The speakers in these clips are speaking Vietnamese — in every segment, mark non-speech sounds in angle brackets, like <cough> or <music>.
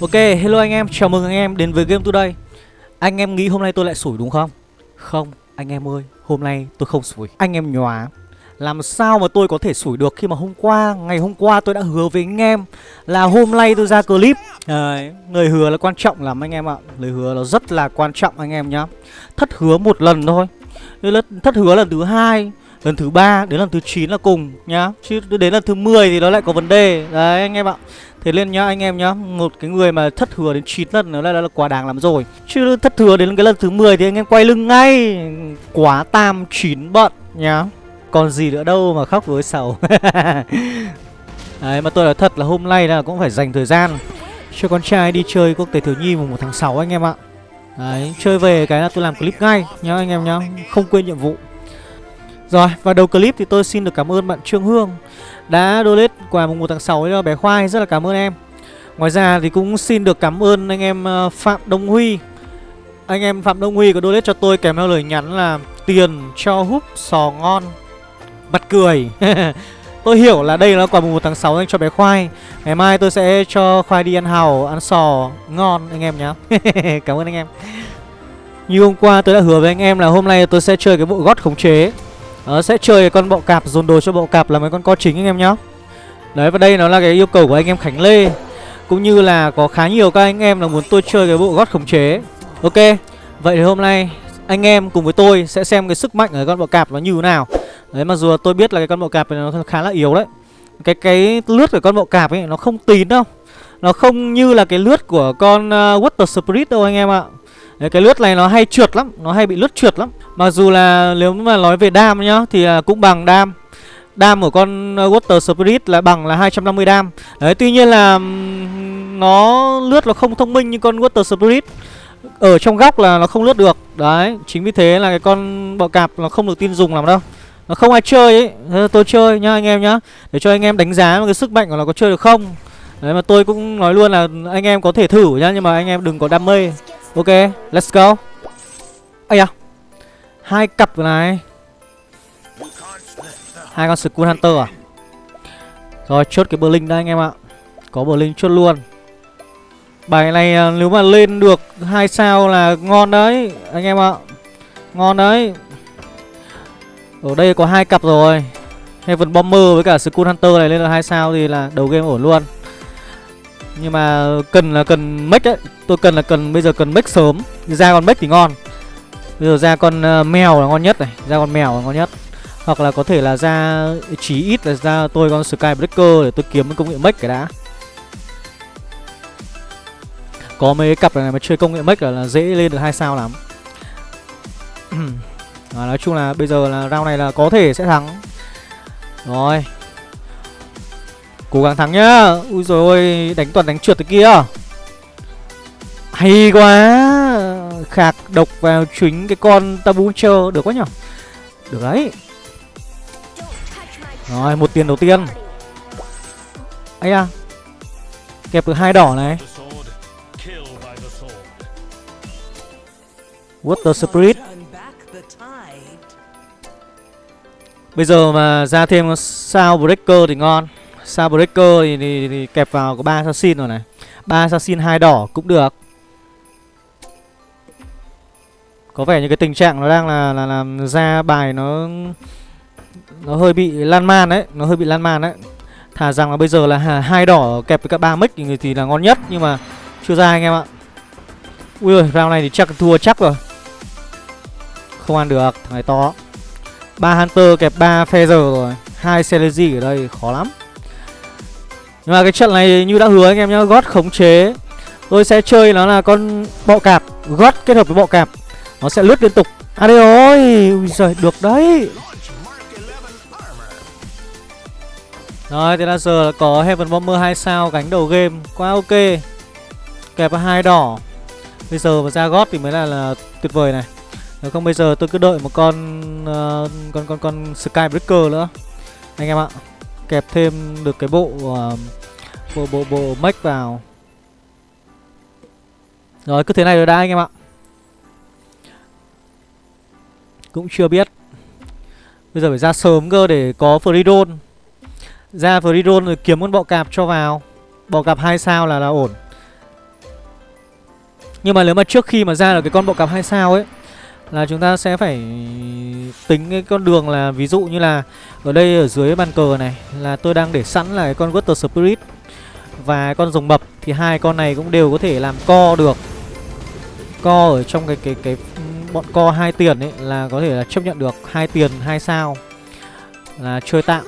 Ok, hello anh em, chào mừng anh em đến với Game Today. Anh em nghĩ hôm nay tôi lại sủi đúng không? Không, anh em ơi, hôm nay tôi không sủi. Anh em nhòa. Làm sao mà tôi có thể sủi được khi mà hôm qua, ngày hôm qua tôi đã hứa với anh em Là hôm nay tôi ra clip. Đấy, Lời hứa là quan trọng lắm anh em ạ. Lời hứa nó rất là quan trọng anh em nhá. Thất hứa một lần thôi. Thất hứa lần thứ hai Lần thứ ba đến lần thứ 9 là cùng nhá. Chứ đến lần thứ 10 thì nó lại có vấn đề. Đấy anh em ạ. Thế nên nhá anh em nhá Một cái người mà thất thừa đến 9 lần nữa là, là, là quá đáng lắm rồi. Chứ thất thừa đến cái lần thứ 10 thì anh em quay lưng ngay. Quá tam chín bận nhá. Còn gì nữa đâu mà khóc với sầu <laughs> Đấy mà tôi nói thật là hôm nay là cũng phải dành thời gian Cho con trai đi chơi quốc tế thiếu nhi mùng 1 tháng 6 anh em ạ. Đấy chơi về cái là tôi làm clip ngay nhá anh em nhá. Không quên nhiệm vụ rồi, và đầu clip thì tôi xin được cảm ơn bạn Trương Hương đã donate quà mùng 1 tháng 6 cho bé Khoai, rất là cảm ơn em. Ngoài ra thì cũng xin được cảm ơn anh em ờ, Phạm Đông Huy. Anh em Phạm Đông Huy có donate cho tôi kèm theo lời nhắn là tiền cho húp sò ngon. Mặt cười. <laughs> tôi hiểu là đây là quà mùng 1 tháng 6 dành cho bé Khoai. Ngày mai tôi sẽ cho Khoai đi ăn hàu, ăn sò ngon anh em nhé. <laughs> cảm ơn anh em. Như hôm qua tôi đã hứa với anh em là hôm nay tôi sẽ chơi cái bộ gót khống chế đó, sẽ chơi con bọ cạp dồn đồ cho bọ cạp là mấy con co chính anh em nhá. Đấy và đây nó là cái yêu cầu của anh em Khánh Lê. Cũng như là có khá nhiều các anh em là muốn tôi chơi cái bộ gót khống chế. Ok Vậy thì hôm nay anh em cùng với tôi sẽ xem cái sức mạnh ở con bọ cạp nó như thế nào. Đấy mặc dù tôi biết là cái con bọ cạp này nó khá là yếu đấy. Cái cái lướt của con bọ cạp ấy nó không tín đâu. Nó không như là cái lướt của con uh, Water Spirit đâu anh em ạ. Đấy, cái lướt này nó hay trượt lắm Nó hay bị lướt trượt lắm. Mặc dù là nếu mà nói về đam nhá Thì à, cũng bằng đam. Đam của con à, Water Spirit là bằng là 250 đam. Đấy tuy nhiên là Nó lướt nó không thông minh như con Water Spirit. Ở trong góc là nó không lướt được. Đấy chính vì thế là cái con bọ cạp nó không được tin dùng làm đâu. Nó không ai chơi ấy. Thế tôi chơi nhá anh em nhá. Để cho anh em đánh giá cái sức mạnh của nó có chơi được không. Đấy mà tôi cũng nói luôn là anh em có thể thử nhá Nhưng mà anh em đừng có đam mê. Ok, let's go. Ây da. Hai cặp này. Hai con Skull Hunter à? Rồi chốt cái Berlin đây anh em ạ. Có Berlin chốt luôn. Bài này ờ, nếu mà lên được hai sao là ngon đấy Anh em ạ. Ngon đấy. Ở đây có hai cặp rồi. Heaven Bomber với cả Skull Hunter này lên được hai sao thì là đầu game ổn luôn nhưng mà cần là cần make ấy. Tôi cần là cần bây giờ cần make sớm. Ra con make thì ngon. Bây giờ ra con ờ, mèo là ngon nhất này. Ra con mèo là ngon nhất. Hoặc là có thể là ra chí ít là ra tôi con Skybreaker để tôi kiếm công nghệ make cái đã. Có mấy cặp này mà chơi công nghệ make là, là dễ lên được hai sao lắm. <clears throat> À, Nói chung là bây giờ là round này là có thể sẽ thắng. Rồi. Cố gắng thắng nhá. Ui rồi ôi, Đánh toàn đánh trượt thế kia. Hay quá. Khạc độc vào chính cái con tabu chờ Được quá nhở? Được đấy. Rồi, một tiền đầu tiên. Ấy à Kẹp được hai đỏ này. Water Spirit. Bây giờ mà ra thêm sao Breaker thì ngon. Sabreaker thì, thì, thì kẹp vào có ba assassin rồi này ba assassin hai đỏ cũng được Có vẻ như cái tình trạng nó đang là là làm ra bài nó nó hơi bị lan man đấy, nó hơi bị lan man đấy. Thà rằng là bây giờ là hai đỏ kẹp với các ba mic thì, thì là ngon nhất nhưng mà chưa ra anh em ạ. Ui giời, round này thì chắc thua chắc rồi. Không ăn được, thằng này to. ba Hunter kẹp ba Feather rồi, hai Celery ở đây khó lắm. Nhưng mà cái trận này như đã hứa anh em nhá gót khống chế. Tôi sẽ chơi nó là con bọ cạp gót kết hợp với bọ cạp. Nó sẽ lướt liên tục. À đây ơi Ui giời được đấy. Rồi thế là giờ có Heaven Bomber 2 sao gánh đầu game. Quá ok. Kẹp hai đỏ. Bây giờ mà ra gót thì mới là, là tuyệt vời này. Nếu không bây giờ tôi cứ đợi một con uh, con con con Skybreaker nữa. Anh em ạ. Kẹp thêm được cái bộ uh, bộ bộ bộ mech vào. Rồi cứ thế này rồi đã anh em ạ. Cũng chưa biết. Bây giờ phải ra sớm cơ để có freedon ra freedon rồi kiếm con bọ cạp cho vào. Bọ cạp hai sao là là ổn. Nhưng mà nếu mà trước khi mà ra được cái con bọ cạp hai sao ấy là chúng ta sẽ phải tính cái con đường là Ví dụ như là ở đây ở dưới bàn cờ này Là tôi đang để sẵn là cái con Water Spirit Và con rồng mập Thì hai con này cũng đều có thể làm co được Co ở trong cái cái cái ừ, bọn co hai tiền ấy Là có thể là chấp nhận được hai tiền hai sao Là chơi tạm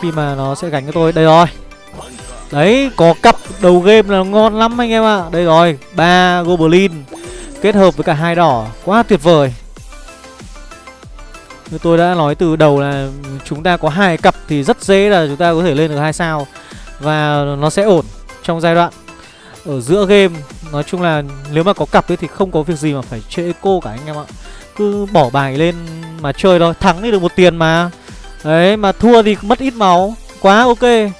Khi mà nó sẽ gánh cho tôi Đây rồi Đấy, có cặp đầu game là ngon lắm anh em ạ. À. Đây rồi, ba Goblin kết hợp với cả hai đỏ, quá tuyệt vời. Như tôi đã nói từ đầu là chúng ta có hai cặp thì rất dễ là chúng ta có thể lên được hai sao và nó sẽ ổn trong giai đoạn ở giữa game. Nói chung là nếu mà có cặp ấy thì không có việc gì mà phải chơi eco cả anh em ạ. Cứ bỏ bài lên mà chơi thôi, thắng thì được một tiền mà. Đấy, mà thua thì mất ít máu. Quá ok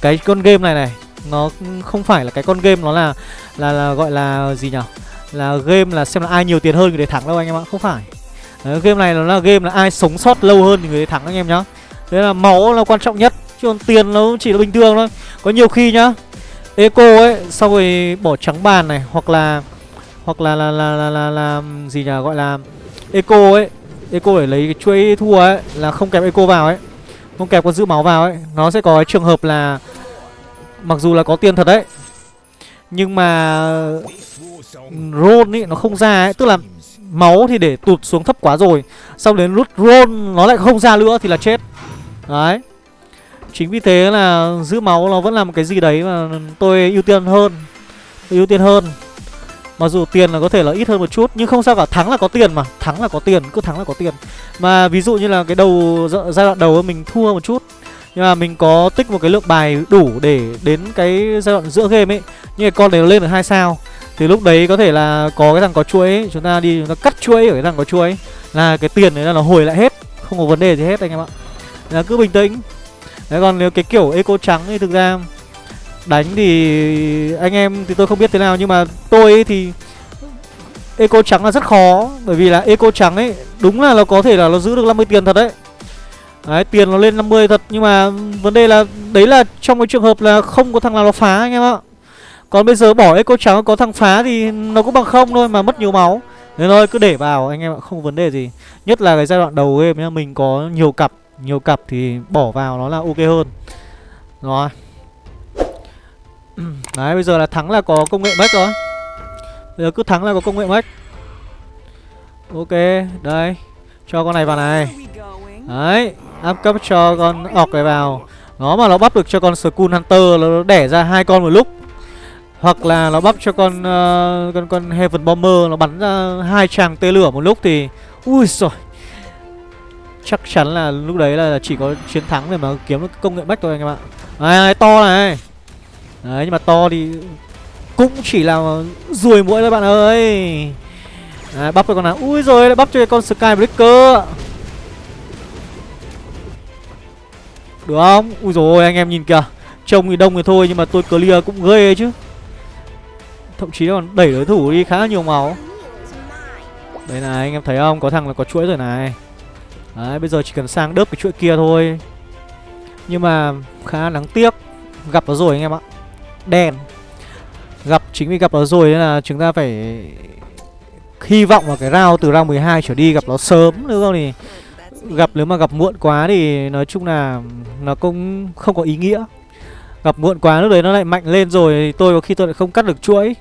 cái con game này này nó không phải là cái con game nó là là là gọi là gì nhỉ là game là xem là ai nhiều tiền hơn người đấy thắng đâu anh em ạ không phải. Đấy, game này nó là game là ai sống sót lâu hơn thì người đấy thắng anh em nhá. Đấy là máu là quan trọng nhất chứ còn tiền nó chỉ là bình thường thôi. Có nhiều khi nhá eco ấy sau rồi bỏ trắng bàn này hoặc là hoặc là là là là, là, là gì nhỉ gọi là eco ấy eco để lấy cái chuỗi thua ấy là không kẹp eco vào ấy không kẹp con giữ máu vào ấy. Nó sẽ có cái trường hợp là mặc dù là có tiền thật đấy nhưng mà ron ý nó không ra ấy. Tức là máu thì để tụt xuống thấp quá rồi. Sau đến rút ron nó lại không ra nữa thì là chết. Đấy. Chính vì thế là giữ máu nó vẫn là một cái gì đấy mà tôi ưu tiên hơn. Tôi ưu tiên hơn. Mặc dù tiền là có thể là ít hơn một chút Nhưng không sao cả, thắng là có tiền mà. Thắng là có tiền, cứ thắng là có tiền. Mà ví dụ như là cái đầu giai đoạn đầu mình thua một chút nhưng mà mình có tích một cái lượng bài đủ để đến cái giai đoạn giữa game ấy. Như con này nó lên được hai sao. Thì lúc đấy có thể là có cái thằng có chuỗi ấy, Chúng ta đi chúng ta cắt chuỗi ở cái thằng có chuỗi ấy, Là cái tiền đấy là nó hồi lại hết Không có vấn đề gì hết anh em ạ. Là cứ bình tĩnh. Đấy còn nếu cái kiểu eco trắng thì thực ra Đánh thì anh em thì tôi không biết thế nào. Nhưng mà tôi ấy thì Eco trắng là rất khó. Bởi vì là Eco trắng ấy Đúng là nó có thể là nó giữ được 50 tiền thật đấy. Đấy, tiền nó lên 50 thật, Nhưng mà vấn đề là, Đấy là trong cái trường hợp là không có thằng nào nó phá anh em ạ. Còn bây giờ bỏ Eco trắng, có thằng phá thì nó cũng bằng không thôi mà mất nhiều máu. Nên thôi, cứ để vào, anh em ạ, không có vấn đề gì. Nhất là cái giai đoạn đầu game nhá, Mình có nhiều cặp Nhiều cặp thì bỏ vào nó là ok hơn. Rồi. <clears throat> Đấy, bây giờ là thắng là có công nghệ mất rồi. Bây giờ cứ thắng là có công nghệ mất Ok, đây. Cho con này vào này. Đấy áp cấp cho con ọc này vào. Nó mà nó bắp được cho con Skull Hunter Nó đẻ ra hai con một lúc. Hoặc là nó bắp cho con uh, con con Heaven Bomber Nó bắn ra hai tràng tê lửa một lúc thì Ui rồi Chắc chắn là lúc đấy là chỉ có chiến thắng để mà kiếm được công nghệ bách thôi anh em ạ. Này to này. Đấy nhưng mà to thì cũng chỉ là ruồi mũi thôi bạn ơi. Đấy, bắp cho con nào. Ui rồi lại bắp cho cái con Skybreaker Được không? Ui rồi anh em nhìn kìa. Trông thì đông thì thôi, nhưng mà tôi clear cũng ghê chứ. Thậm chí còn đẩy đối thủ đi khá là nhiều máu Đây này, anh em thấy không? Có thằng là có chuỗi rồi này. Đấy, bây giờ chỉ cần sang đớp cái chuỗi kia thôi. Nhưng mà khá đáng tiếc. Gặp nó rồi anh em ạ. Đen. Gặp, chính vì gặp nó rồi nên là chúng ta phải hy vọng vào cái round từ round 12 trở đi gặp nó sớm nữa không thì gặp nếu mà gặp muộn quá thì nói chung là nó cũng không có ý nghĩa. Gặp muộn quá lúc đấy nó lại mạnh lên rồi thì tôi có khi tôi lại không cắt được chuỗi.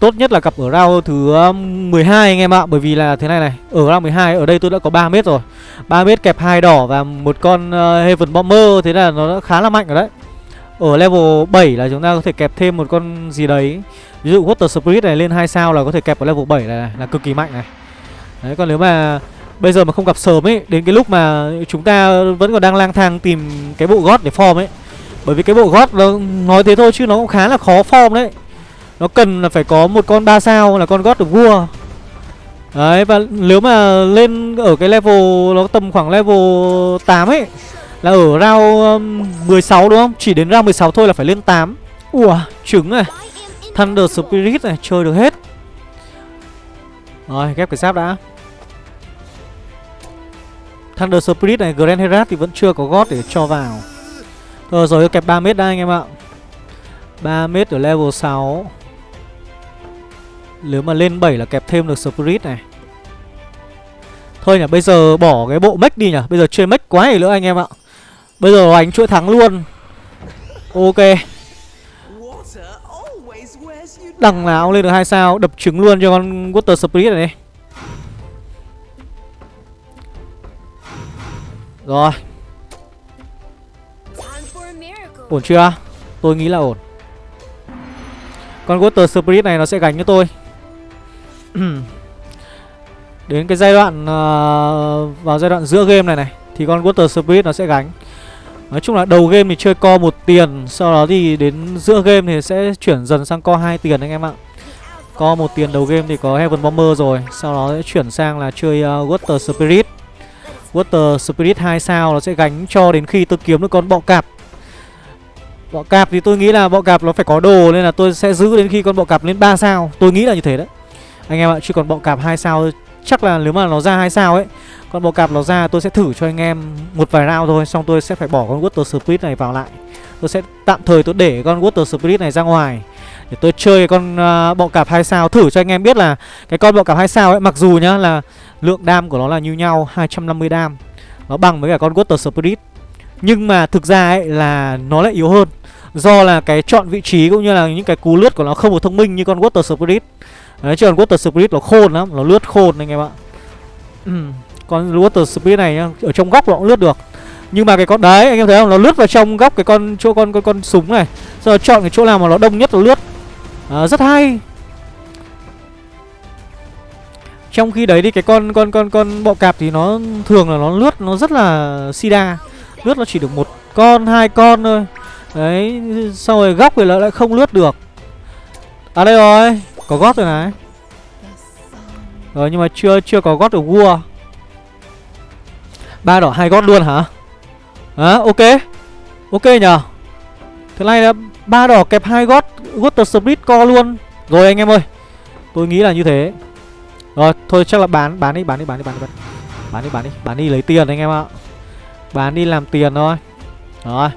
Tốt nhất là gặp ở round thứ um, 12 anh em ạ Bởi vì là thế này này Ở round 12 ở đây tôi đã có 3 mét rồi 3 mét kẹp hai đỏ và một con uh, Heaven Bomber Thế là nó đã khá là mạnh rồi đấy ở level 7 là chúng ta có thể kẹp thêm một con gì đấy Ví dụ Water Spirit này lên 2 sao là có thể kẹp ở level 7 này, này Là cực kỳ mạnh này Đấy còn nếu mà bây giờ mà không gặp sớm ấy Đến cái lúc mà chúng ta vẫn còn đang lang thang tìm cái bộ gót để form ấy. Bởi vì cái bộ gót nó nói thế thôi chứ nó cũng khá là khó form đấy. Nó cần là phải có một con 3 sao là con gót được vua. Đấy và nếu mà lên ở cái level nó tầm khoảng level 8 ấy là ở round um, 16 đúng không? Chỉ đến round 16 thôi là phải lên 8 Ủa, trứng này. Thunder Spirit này, chơi được hết. Rồi, ghép cái giáp đã. Thunder Spirit này, Grand Herat thì vẫn chưa có gót để cho vào. Rồi rồi, kẹp 3 mét đây anh em ạ. 3 mét ở level 6 Nếu mà lên 7 là kẹp thêm được Spirit này. Thôi nhỉ, bây giờ bỏ cái bộ mech đi nhỉ. Bây giờ chơi mech quá gì nữa anh em ạ. Bây giờ đánh chuỗi thắng luôn. Ok. Đằng nào lên được hai sao Đập trứng luôn cho con Water Spirit này Rồi. Ổn chưa? Tôi nghĩ là ổn. Con Water Spirit này nó sẽ gánh cho tôi. <clears throat> Đến cái giai đoạn uh, Vào giai đoạn giữa game này này Thì con Water Spirit nó sẽ gánh. Nói chung là đầu game thì chơi co một tiền Sau đó thì đến giữa game thì sẽ chuyển dần sang co hai tiền anh em ạ. Co một tiền đầu game thì có Heaven Bomber rồi Sau đó sẽ chuyển sang là chơi uh, Water Spirit. Water Spirit 2 sao nó sẽ gánh cho đến khi tôi kiếm được con bọ cạp. Bọ cạp thì tôi nghĩ là bọ cạp nó phải có đồ Nên là tôi sẽ giữ đến khi con bọ cạp lên 3 sao. Tôi nghĩ là như thế đấy. Anh em ạ, chứ còn bọ cạp 2 sao Chắc là nếu mà nó ra 2 sao ấy Con bọ cạp nó ra tôi sẽ thử cho anh em một vài round thôi Xong tôi sẽ phải bỏ con Water Spirit này vào lại. Tôi sẽ tạm thời tôi để con Water Spirit này ra ngoài Để tôi chơi con uh, bọ cạp 2 sao. Thử cho anh em biết là Cái con bọ cạp 2 sao ấy Mặc dù nhá là lượng đam của nó là như nhau 250 đam. Nó bằng với cả con Water Spirit. Nhưng mà thực ra ấy là nó lại yếu hơn. Do là cái chọn vị trí cũng như là những cái cú lướt của nó không được thông minh như con Water Spirit. Đấy chứ còn Water Spirit nó khôn lắm Nó lướt khôn anh em ạ. Con Water Spirit này nhá Ở trong góc nó cũng lướt được. Nhưng mà cái con đấy anh em thấy không? Nó lướt vào trong góc cái con chỗ con con, con súng này. Rồi chọn cái chỗ nào mà nó đông nhất nó lướt. À, Rất hay. Trong khi đấy thì cái con con con con bọ cạp thì nó thường là nó lướt nó rất là sida. Lướt nó chỉ được một con, hai con thôi. Đấy, sau rồi góc thì nó lại không lướt được. À đây rồi, có gót rồi này. Rồi nhưng mà chưa chưa có gót được vua. Ba đỏ hai gót luôn hả? À, ok. Ok nhờ Thế này là ba đỏ kẹp hai gót Water Split co luôn. Rồi anh em ơi Tôi nghĩ là như thế. Rồi, thôi chắc là bán, bán đi, bán đi, bán đi, bán đi, bán đi. Bán đi, bán đi, bán đi lấy tiền anh em ạ. Bán đi làm tiền thôi. Rồi.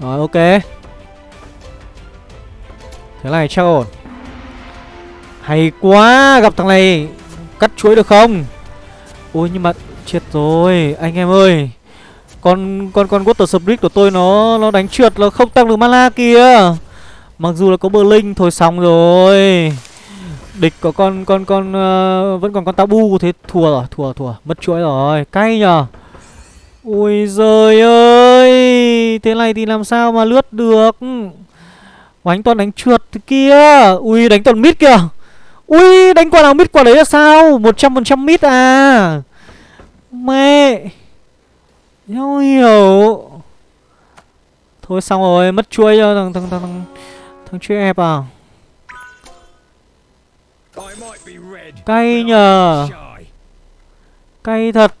Rồi ok. Thế này chắc ổn. Hay quá, gặp thằng này cắt chuỗi được không? Ôi nhưng mà chết rồi, anh em ơi. Con con con Water Spirit của tôi nó nó đánh trượt nó không tăng được mana kìa. Mặc dù là có bờ linh thôi xong rồi Địch có con con con uh, Vẫn còn con tabu Thế thua rồi Thua thua Mất chuỗi rồi. Cay nhờ. Ui giời ơi Thế này thì làm sao mà lướt được? Đánh toàn đánh trượt thế kia. Ui đánh toàn mít kìa. Ui đánh quả nào mít quả đấy là sao? 100% mít à? Mẹ. Nhau hiểu. Thôi xong rồi mất chuỗi cho thằng thằng thằng thằng, thằng chuỗi ép à? Cay nhờ. Cay thật.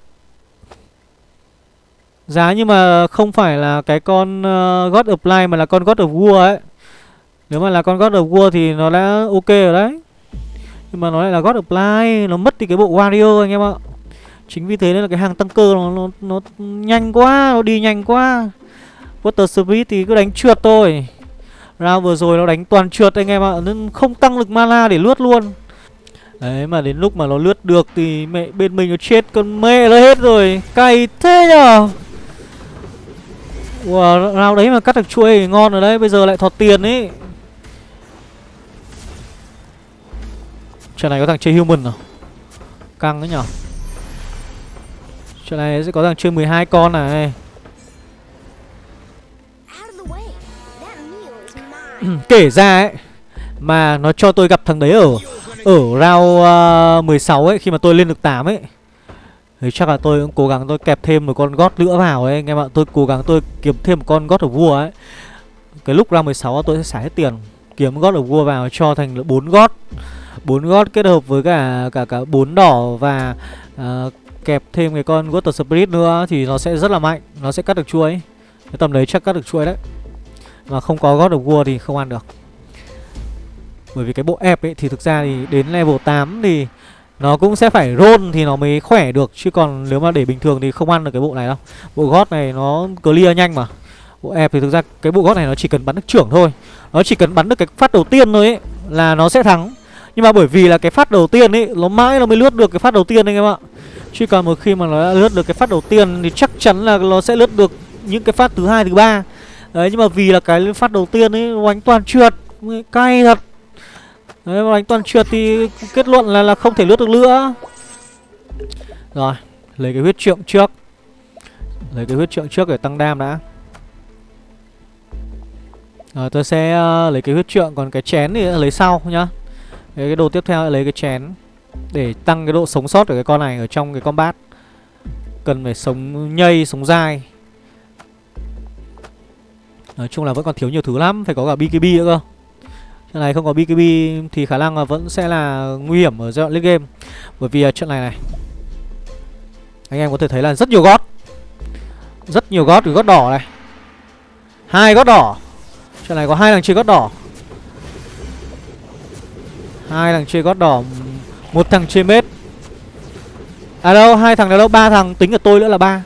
Giá nhưng mà không phải là cái con uh, God of Light mà là con God of War ấy. Nếu mà là con God of War thì nó đã ok rồi đấy. Nhưng mà nó lại là God of Light Nó mất đi cái bộ Wario anh em ạ. Chính vì thế nên là cái hàng tăng cơ nó, nó, nó nhanh quá Nó đi nhanh quá. Water Spirit thì cứ đánh trượt thôi. Round vừa rồi nó đánh toàn trượt anh em ạ Nên không tăng lực mana để lướt luôn Đấy mà đến lúc mà nó lướt được thì mẹ bên mình nó chết con mẹ nó hết rồi. Cay thế nhở Wow, round đấy mà cắt được chuỗi thì ngon rồi đấy Bây giờ lại thọt tiền ấy Trận này có thằng chơi human nào? Căng đấy nhở Trận này sẽ có thằng chơi 12 con này. <clears throat> Kể ra ấy Mà nó cho tôi gặp thằng đấy ở Ở round uh, 16 ấy Khi mà tôi lên được 8 ấy thì chắc là tôi cũng cố gắng tôi kẹp thêm một con gót nữa vào ấy anh em ạ. Tôi cố gắng tôi kiếm thêm một con gót ở vua ấy. Cái lúc round 16 tôi sẽ xả hết tiền Kiếm gót ở vua vào cho thành bốn gót. Bốn gót kết hợp với cả cả cả bốn đỏ và uh, kẹp thêm cái con Water Spirit nữa thì nó sẽ rất là mạnh Nó sẽ cắt được chuối Cái tầm đấy chắc cắt được chuối đấy. Mà không có God of War thì không ăn được bởi vì cái bộ ép ấy thì thực ra thì đến level 8 thì nó cũng sẽ phải roll thì nó mới khỏe được. Chứ còn nếu mà để bình thường thì không ăn được cái bộ này đâu. Bộ gót này nó clear nhanh mà. Bộ ép thì thực ra cái bộ gót này nó chỉ cần bắn được trưởng thôi. Nó chỉ cần bắn được cái phát đầu tiên thôi ấy, Là nó sẽ thắng. Nhưng mà bởi vì là cái phát đầu tiên ấy, Nó mãi nó mới lướt được cái phát đầu tiên anh em ạ. Chứ còn một khi mà nó đã lướt được cái phát đầu tiên Thì chắc chắn là nó sẽ lướt được những cái phát thứ hai, thứ ba. Đấy, nhưng mà vì là cái phát đầu tiên ấy, Nó đánh toàn trượt, Cay thật. Đấy mà đánh toàn trượt thì kết luận là là không thể lướt được nữa. Rồi Lấy cái huyết trượng trước. Lấy cái huyết trượng trước để tăng đam đã. Rồi tôi sẽ uh, lấy cái huyết trượng Còn cái chén thì lấy sau nhá. Cái, cái đồ tiếp theo lấy cái chén Để tăng cái độ sống sót của cái con này Ở trong cái combat. Cần phải sống nhây, sống dai. Nói chung là vẫn còn thiếu nhiều thứ lắm Phải có cả BKB nữa cơ. Trận này không có BKB thì khả năng là vẫn sẽ là nguy hiểm ở giai đoạn late game. Bởi vì à, trận này này Anh em có thể thấy là rất nhiều gót. Rất nhiều gót gót đỏ này. Hai gót đỏ. Trận này có hai thằng chơi gót đỏ. Hai thằng chơi gót đỏ một thằng chơi mết. À đâu, hai thằng này đâu, ba thằng tính ở tôi nữa là ba.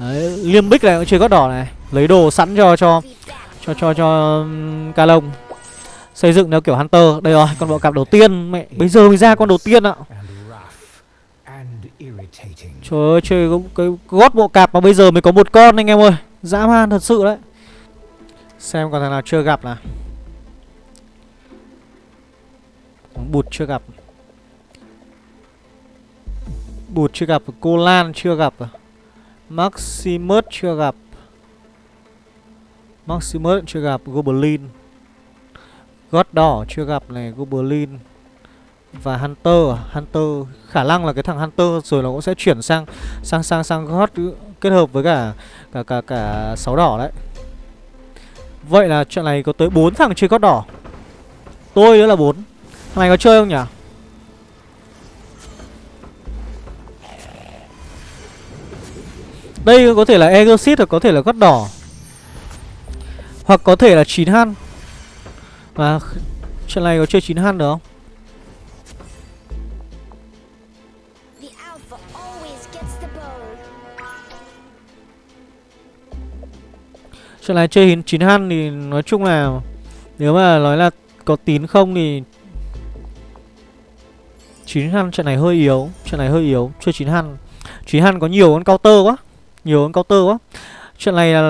Đấy, Liêm Bích này cũng chơi gót đỏ này. Lấy đồ sẵn cho cho cho cho cho ca lông. Xây dựng theo kiểu Hunter. Đây rồi con bộ cạp đầu tiên. Mẹ bây giờ mới ra con đầu tiên ạ. Trời ơi chơi cái, cái gót bộ cạp mà bây giờ mới có một con anh em ơi. Dã man thật sự đấy. Xem còn thằng nào chưa gặp nào. Bụt chưa gặp. Bụt chưa gặp Cô Lan chưa gặp. Maximus chưa gặp. Maximus chưa gặp Goblin gót đỏ chưa gặp này, Goblin Và Hunter? À? Hunter, khả năng là cái thằng Hunter rồi nó cũng sẽ chuyển sang sang sang sang gót kết hợp với cả cả cả cả sáu đỏ đấy. Vậy là trận này có tới 4 thằng chơi gót đỏ. Tôi nữa là bốn Thằng này có chơi không nhỉ? Đây có thể là exit hoặc có thể là gót đỏ. Hoặc có thể là chín han và trận này có chơi 9 han được không? Trận này chơi 9 han thì nói chung là Nếu mà nói là có tín không thì 9 han trận này hơi yếu Trận này hơi yếu Chơi 9 han 9 han có nhiều con counter quá Nhiều con counter quá Chuyện này là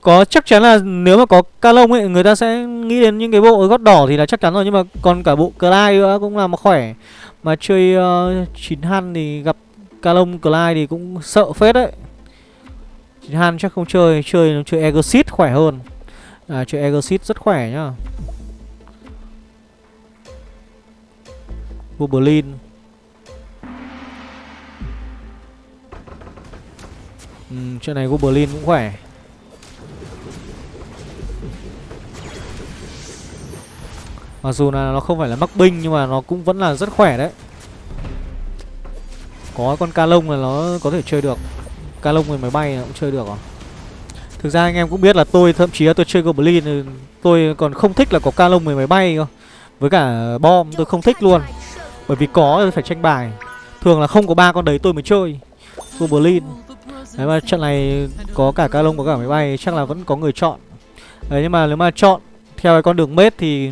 có chắc chắn là nếu mà có ca lông ấy người ta sẽ nghĩ đến những cái bộ gót đỏ thì là chắc chắn rồi nhưng mà còn cả bộ Clyde nữa cũng là mà khỏe. Mà chơi uh, chín han thì gặp ca lông Clyde thì cũng sợ phết đấy. Chín han chắc không chơi, chơi chơi Exit khỏe hơn. À chơi Exit rất khỏe nhá. Goblin ừ, Chuyện này Goblin cũng khỏe. Mặc dù là nó không phải là mắc binh Nhưng mà nó cũng vẫn là rất khỏe đấy. Có con ca lông là nó có thể chơi được. Ca lông người máy bay cũng chơi được à? Thực ra anh em cũng biết là tôi thậm chí là tôi chơi Goblin ừ, Tôi còn không thích là có ca lông người máy bay cơ. Với cả bom tôi không thích luôn. Bởi vì có phải tranh bài. Thường là không có ba con đấy tôi mới chơi. Goblin. Đấy mà trận này có cả ca lông có cả máy bay chắc là vẫn có người chọn. Đấy nhưng mà nếu mà chọn theo cái con đường mết thì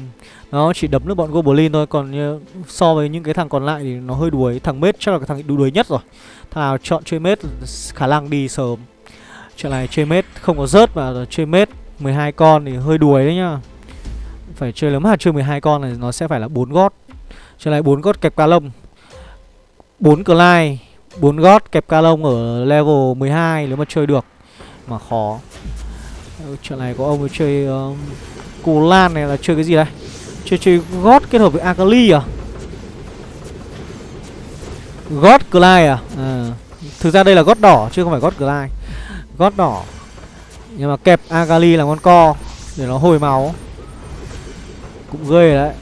nó chỉ đấm được bọn Goblin thôi. Còn như, so với những cái thằng còn lại thì nó hơi đuối. Thằng mết chắc là cái thằng đu đuối nhất rồi. Thằng nào chọn chơi mết khả năng đi sớm. Trận này chơi mết không có rớt mà chơi mết 12 con thì hơi đuối đấy nhá. Phải chơi lớn mà chơi 12 con này nó sẽ phải là 4 gót. Trận này 4 gót kẹp ca lông. 4 Clyde bốn gót kẹp ca lông ở level 12 nếu mà chơi được. Mà khó. Chuyện này có ông ấy chơi uh, cù lan này là chơi cái gì đây? Chơi chơi gót kết hợp với akali à? Gót clay à? à thực ra đây là gót đỏ chứ không phải gót clay. Gót đỏ. Nhưng mà kẹp akali là con co để nó hồi máu. Cũng ghê đấy.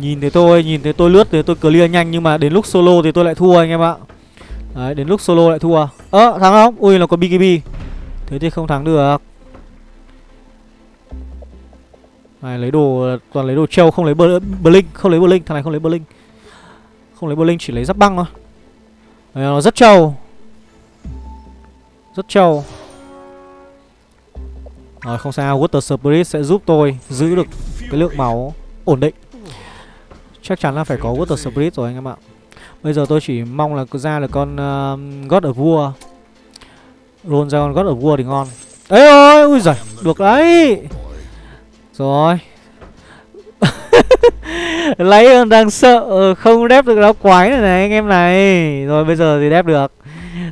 Nhìn thấy tôi, nhìn thấy tôi lướt thì tôi clear nhanh Nhưng mà đến lúc solo thì tôi lại thua anh em ạ. Đấy, đến lúc solo lại thua. Ơ, à, thắng không? Ui, nó có BKB. Thế thì không thắng được. Này, lấy đồ, toàn lấy đồ treo không lấy blink, Không lấy blink, thằng này không lấy blink. Không lấy blink chỉ lấy giáp băng thôi. Đấy, Nó rất trâu. Rất trâu. Rồi không sao Water Spirit sẽ giúp tôi Giữ được cái lượng máu ổn định. Chắc chắn là phải có Water Spirit rồi anh em ạ. Bây giờ tôi chỉ mong là ra được con uh, God of War. Roll ra con God of War thì ngon. Ê ơi, ui giời, được đấy. Rồi. <laughs> Lấy đang sợ ờ, không đép được đá quái này này anh em này. Rồi bây giờ thì đép được.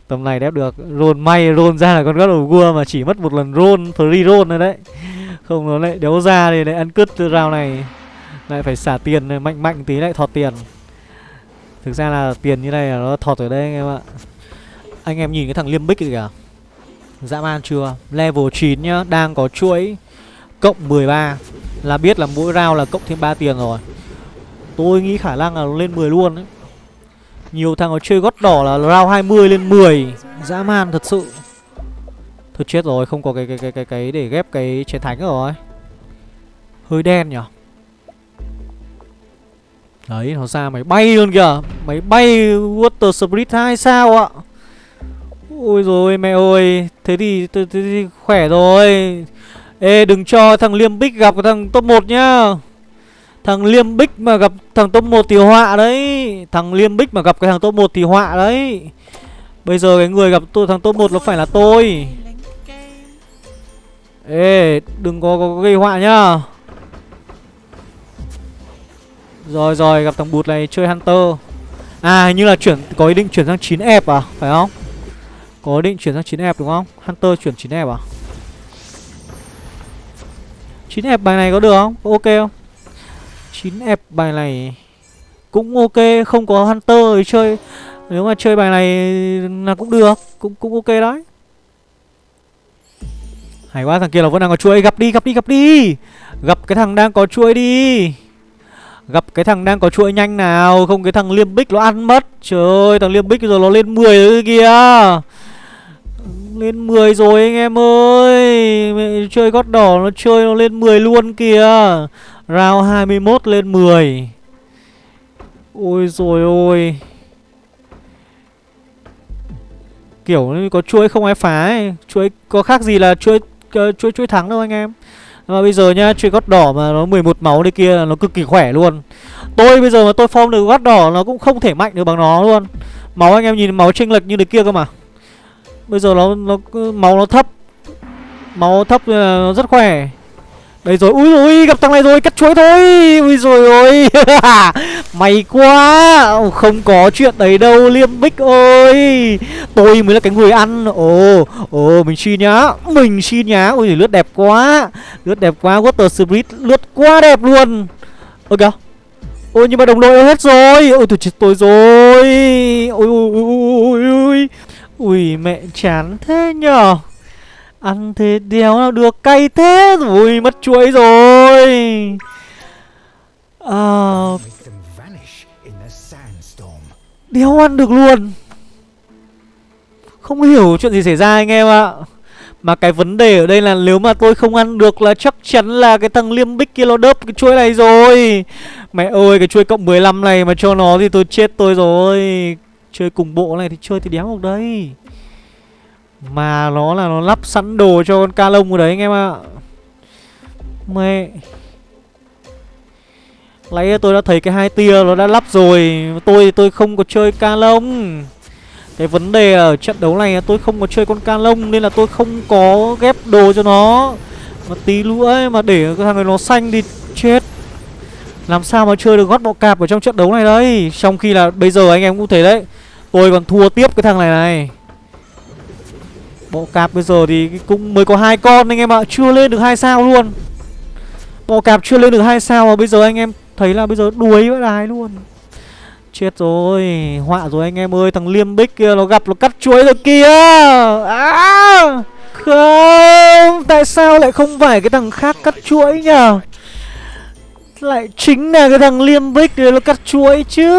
Tầm này đép được. Roll may roll ra là con God of War mà chỉ mất một lần roll Free roll rồi đấy. Không nó lại đéo ra thì lại ăn cứt từ round này. Lại phải xả tiền mạnh mạnh tí lại thọt tiền. Thực ra là tiền như này là nó thọt ở đây anh em ạ. Anh em nhìn cái thằng Liêm Bích kìa Dã man chưa? Level 9 nhá Đang có chuỗi Cộng 13 Là biết là mỗi round là cộng thêm 3 tiền rồi. Tôi nghĩ khả năng là lên 10 luôn đấy. Nhiều thằng nó chơi gót đỏ là round 20 lên 10 Dã man thật sự. Thôi chết rồi Không có cái cái cái cái, cái để ghép cái chiến thánh rồi. Hơi đen nhở? Đấy nó ra máy bay luôn kìa. Máy bay Water Spirit 2 sao ạ? Ôi rồi mẹ ơi. Thế thì, thế, thế thì khỏe rồi. Ê đừng cho thằng Liêm Bích gặp thằng top 1 nhá. Thằng Liêm Bích mà gặp thằng top 1 thì họa đấy. Thằng Liêm Bích mà gặp cái thằng top 1 thì họa đấy. Bây giờ cái người gặp tôi thằng top 1 nó phải là tôi. Ê đừng có, có, có gây họa nhá. Rồi rồi, gặp thằng bụt này, chơi Hunter. À hình như là chuyển, có ý định chuyển sang 9 ép à? Phải không? Có ý định chuyển sang 9 ép đúng không? Hunter chuyển 9 ép à? 9 ép bài này có được không? Có ok không? 9 ép bài này Cũng ok, Không có Hunter thì chơi. Nếu mà chơi bài này là cũng được, Cũng cũng ok đấy. Hay quá, thằng kia là vẫn đang có chuỗi. Gặp đi gặp đi gặp đi. Gặp cái thằng đang có chuỗi đi. Gặp cái thằng đang có chuỗi nhanh nào Không cái thằng liêm bích nó ăn mất. Trời ơi thằng liêm bích giờ nó lên 10 rồi kìa. Lên 10 rồi anh em ơi. Mẹ chơi gót đỏ nó chơi nó lên 10 luôn kìa. Round 21 lên 10 Ôi rồi ôi. Kiểu có chuỗi không ai phá ấy. Chuỗi có khác gì là chuỗi uh, chuỗi chuỗi thắng đâu anh em mà bây giờ nhá, chuyện gót đỏ mà nó 11 máu đây kia là nó cực kỳ khỏe luôn. Tôi bây giờ mà tôi form được gót đỏ nó cũng không thể mạnh được bằng nó luôn. Máu anh em nhìn máu chênh lệch như thế kia cơ mà. Bây giờ nó nó máu nó thấp. Máu thấp là nó rất khỏe đây rồi, ui rồi, gặp thằng này rồi, cắt chuối thôi. Ui rồi ôi. <laughs> May quá. Không có chuyện đấy đâu Liêm Bích ơi. Tôi mới là cái người ăn. Ồ, ồ mình xin nhá. Mình xin nhá, ui lướt đẹp quá. Lướt đẹp quá, Water Spirit lướt quá đẹp luôn. Ôi kìa Ôi nhưng mà đồng đội hết rồi. Ôi tôi chết tôi rồi. Ôi ôi ôi ôi ôi Ui mẹ chán thế nhở Ăn thế đéo nào được cay thế rồi mất chuối rồi. À, Đéo ăn được luôn. Không hiểu chuyện gì xảy ra anh em ạ. Mà cái vấn đề ở đây là nếu mà tôi không ăn được là chắc chắn là cái thằng liêm bích kia nó đớp cái chuối này rồi. Mẹ ơi cái chuối cộng 15 này mà cho nó thì tôi chết tôi rồi. Chơi cùng bộ này thì chơi thì đéo được đây mà nó là nó lắp sẵn đồ cho con ca lông ở đấy anh em ạ. Mẹ. Lấy tôi đã thấy cái hai tia nó đã lắp rồi. Tôi tôi không có chơi ca lông. Cái vấn đề ở trận đấu này là tôi không có chơi con ca lông Nên là tôi không có ghép đồ cho nó. Mà tí nữa ấy, mà để cái thằng này nó xanh thì chết. Làm sao mà chơi được gót bọ cạp ở trong trận đấu này đấy Trong khi là bây giờ anh em cũng thấy đấy Tôi còn thua tiếp cái thằng này này. Bộ cạp bây giờ thì cũng mới có hai con anh em ạ Chưa lên được hai sao luôn. Bộ cạp chưa lên được hai sao mà bây giờ anh em thấy là bây giờ đuối với đài luôn. Chết rồi Họa rồi anh em ơi Thằng liêm bích kia nó gặp nó cắt chuối rồi kia à, Không Tại sao lại không phải cái thằng khác cắt chuỗi nhở Lại chính là cái thằng liêm bích đấy nó cắt chuỗi chứ.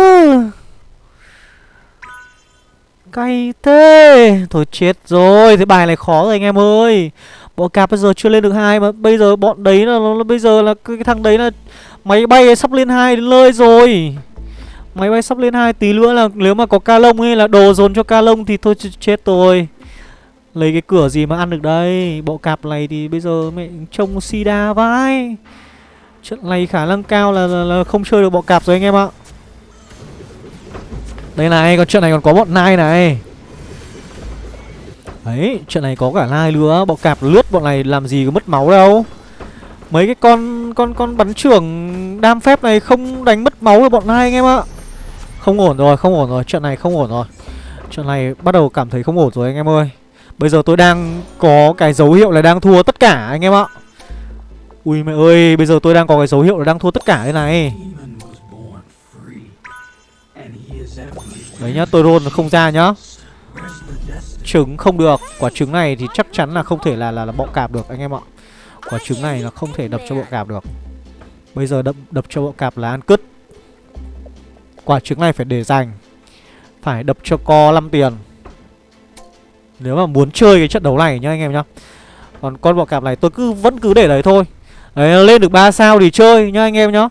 Cay thế. Thôi chết rồi Thế bài này khó rồi anh em ơi. Bộ cạp bây giờ chưa lên được hai mà bây giờ bọn đấy là nó bây giờ là cái, cái thằng đấy là máy bay sắp lên hai đến nơi rồi. Máy bay sắp lên hai tí nữa là nếu mà có ca lông ấy là đồ dồn cho ca lông thì thôi chết tôi Lấy cái cửa gì mà ăn được đây? Bộ cạp này thì bây giờ mẹ trông sida vai Trận này khả năng cao là, là, là không chơi được bộ cạp rồi anh em ạ. Đây này, còn chuyện này còn có bọn nai này. Đấy, chuyện này có cả nai nữa. Bọn cạp lướt bọn này làm gì có mất máu đâu. Mấy cái con con con bắn trưởng đam phép này không đánh mất máu được bọn nai anh em ạ. Không ổn rồi, không ổn rồi, chuyện này không ổn rồi. Chuyện này bắt đầu cảm thấy không ổn rồi anh em ơi. Bây giờ tôi đang có cái dấu hiệu là đang thua tất cả anh em ạ. Ui mẹ ơi, bây giờ tôi đang có cái dấu hiệu là đang thua tất cả đây này. Đấy nhá, tôi roll không ra nhá. Trứng không được. Quả trứng này thì chắc chắn là không thể là là, là bọ cạp được anh em ạ. Quả trứng này là không thể đập cho bọ cạp được. Bây giờ đập, đập cho bọ cạp là ăn cứt. Quả trứng này phải để dành. Phải đập cho co 5 tiền. Nếu mà muốn chơi cái trận đấu này nhá anh em nhá. Còn con bọ cạp này tôi cứ vẫn cứ để đấy thôi. Đấy lên được 3 sao thì chơi nhá anh em nhá.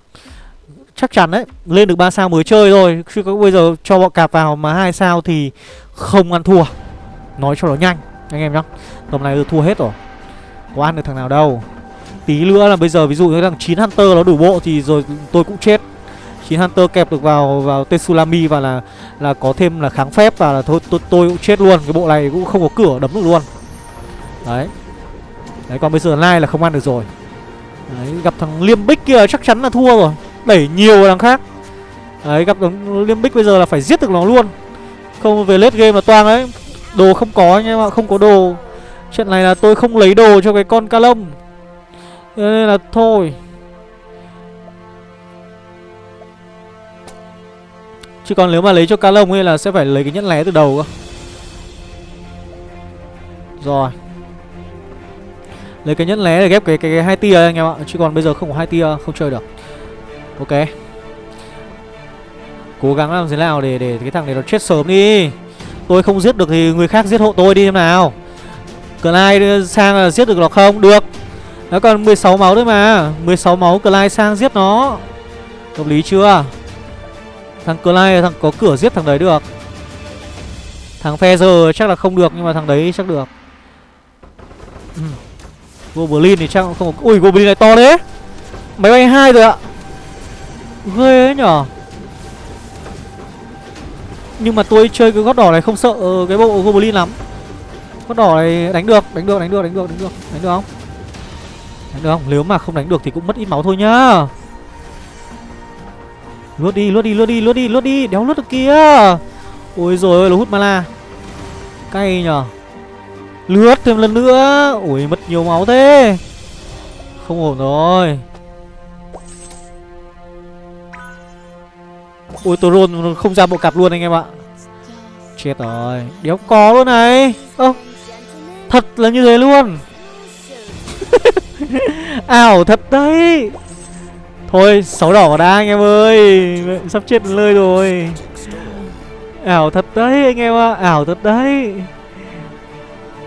Chắc chắn đấy Lên được 3 sao mới chơi rồi Chứ có bây giờ cho bọn cạp vào mà hai sao thì không ăn thua. Nói cho nó nhanh Anh em nhá. Tầm này tôi thua hết rồi. Có ăn được thằng nào đâu. Tí nữa là bây giờ ví dụ như thằng 9 Hunter nó đủ bộ Thì rồi tôi cũng chết. 9 Hunter kẹp được vào vào Tetsulami Và là là có thêm là kháng phép Và là thôi tôi, tôi cũng chết luôn. Cái bộ này cũng không có cửa đấm được luôn. Đấy. Đấy còn bây giờ Lai là không ăn được rồi. Đấy gặp thằng Liêm Bích kia chắc chắn là thua rồi. Đẩy nhiều thằng khác. Đấy gặp đống Liêm Bích bây giờ là phải giết được nó luôn. Không về late game là toang đấy Đồ không có anh em ạ, không có đồ. Trận này là tôi không lấy đồ cho cái con ca lông Nên là thôi. Chứ còn nếu mà lấy cho ca lông ấy là sẽ phải lấy cái nhẫn lé từ đầu cơ. Rồi. Lấy cái nhẫn lé để ghép cái, cái, cái hai tia anh em ạ. Chứ còn bây giờ không có hai tia không chơi được. Ok. Cố gắng làm thế nào để để cái thằng này nó chết sớm đi. Tôi không giết được thì người khác giết hộ tôi đi em nào. Clyde sang là giết được nó không? Được. Nó còn 16 máu thôi mà. 16 máu Clyde sang giết nó. Hợp lý chưa? Thằng Clyde thằng có cửa giết thằng đấy được. Thằng Feather chắc là không được, Nhưng mà thằng đấy chắc được. Goblin thì chắc không Ui, Goblin này to đấy Máy bay hai rồi ạ. Ghê ấy nhở? Nhưng mà tôi chơi cái gót đỏ này không sợ ờ, cái bộ Goblin lắm. Gót đỏ này đánh được, đánh được, đánh được, đánh được, đánh được. Đánh được không? Đánh được không? Nếu mà không đánh được thì cũng mất ít máu thôi nhá. Lướt đi, lướt đi, lướt đi, lướt đi, lướt đi. Đéo lướt được kia. Ôi rồi ơi, nó hút mana. Cay nhở? Lướt thêm lần nữa. Ui mất nhiều máu thế. Không ổn rồi. Ui, tôi roll không ra bộ cặp luôn anh em ạ. Chết rồi. Đéo có luôn này. Ơ, Thật là như thế luôn. <laughs> Ảo thật đấy. Thôi, sáu đỏ vào anh em ơi. Sắp chết lơi rồi. Ảo thật đấy anh em ạ. Ảo thật đấy.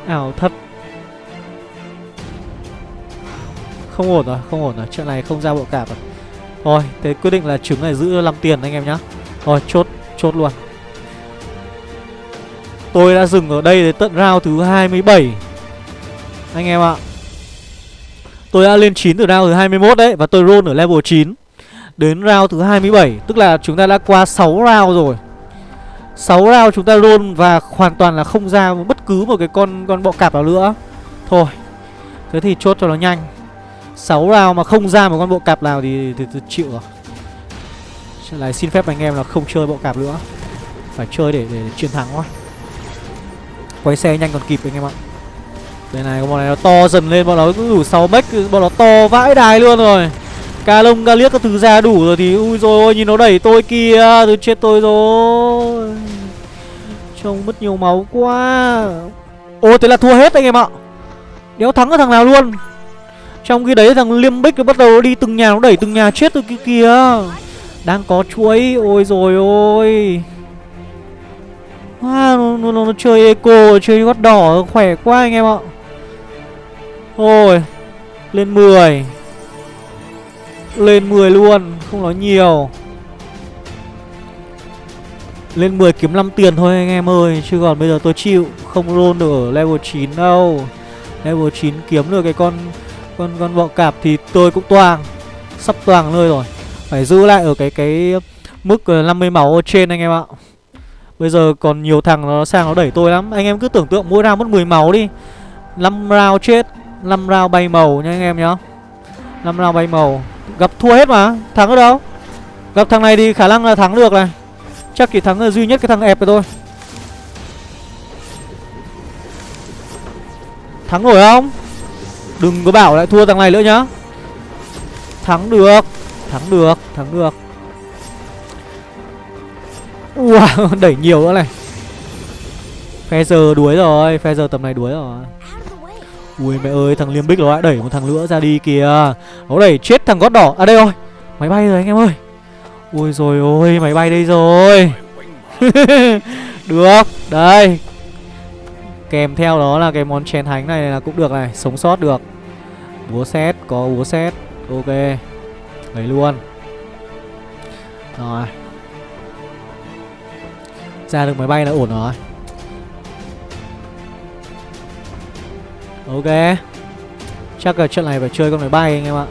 Ảo thật. Không ổn rồi, Không ổn rồi. Chuyện này không ra bộ cạp rồi rồi thế quyết định là trứng này giữ 5 tiền anh em nhá. Rồi chốt, chốt luôn. Tôi đã dừng ở đây đến tận round thứ 27 Anh em ạ. Tôi đã lên 9 từ round thứ 21 đấy Và tôi roll ở level 9 Đến round thứ 27 Tức là chúng ta đã qua 6 round rồi. 6 round chúng ta roll và hoàn toàn là không ra bất cứ một cái con con bọ cạp nào nữa. Thôi Thế thì chốt cho nó nhanh. 6 round mà không ra một con bộ cạp nào thì, thì, thì chịu rồi. Trận xin phép anh em là không chơi bộ cạp nữa. Phải chơi để, để, để chiến thắng quá. Quay xe nhanh còn kịp anh em ạ. Đây này, con bọn này nó to dần lên, bọn nó cứ đủ 6 mech, bọn nó to vãi đài luôn rồi. Ca lông, ca liếc các thứ ra đủ rồi thì ui rồi ôi nhìn nó đẩy tôi kia tôi chết tôi rồi. Trông mất nhiều máu quá. Ô thế là thua hết anh em ạ. Đéo thắng cái thằng nào luôn? Trong khi đấy thằng Liêm Bích bắt đầu đi từng nhà nó đẩy từng nhà chết rồi kia kìa. Đang có chuối Ôi rồi ôi. À, nó, nó, nó, nó chơi eco Chơi gót đỏ khỏe quá anh em ạ. Ôi Lên 10 Lên 10 luôn Không nói nhiều. Lên 10 kiếm 5 tiền thôi anh em ơi Chứ còn bây giờ tôi chịu Không roll được ở level 9 đâu. Level 9 kiếm được cái con con con bọ cạp thì tôi cũng toang, Sắp toang nơi rồi. Phải giữ lại ở cái cái mức ờ, 50 máu ở trên anh em ạ. Bây giờ còn nhiều thằng nó sang nó đẩy tôi lắm. Anh em cứ tưởng tượng mỗi round mất 10 máu đi. 5 round chết 5 round bay màu nha anh em nhá. 5 round bay màu. Gặp thua hết mà. Thắng ở đâu? Gặp thằng này thì khả năng là thắng được này. Chắc chỉ thắng là duy nhất cái thằng ép của thôi. Thắng nổi không? Đừng có bảo lại thua thằng này nữa nhá. Thắng được Thắng được Thắng được. Wow <laughs> Đẩy nhiều nữa này. Phe giờ đuối rồi Phe giờ tầm này đuối rồi. Ui, mẹ ơi, thằng Liêm Bích nó lại đẩy một thằng nữa ra đi kìa. Nó đẩy chết thằng gót đỏ. À đây rồi. Máy bay rồi, anh em ơi. Ui, rồi ôi, máy bay đây rồi. <laughs> Được, Đây. Kèm theo đó là cái món chén thánh này là cũng được này, Sống sót được. Búa xét Có búa xét Ok, Lấy luôn. Rồi. Ra được máy bay là ổn rồi. Ok. Chắc là trận này phải chơi con máy bay anh em ạ.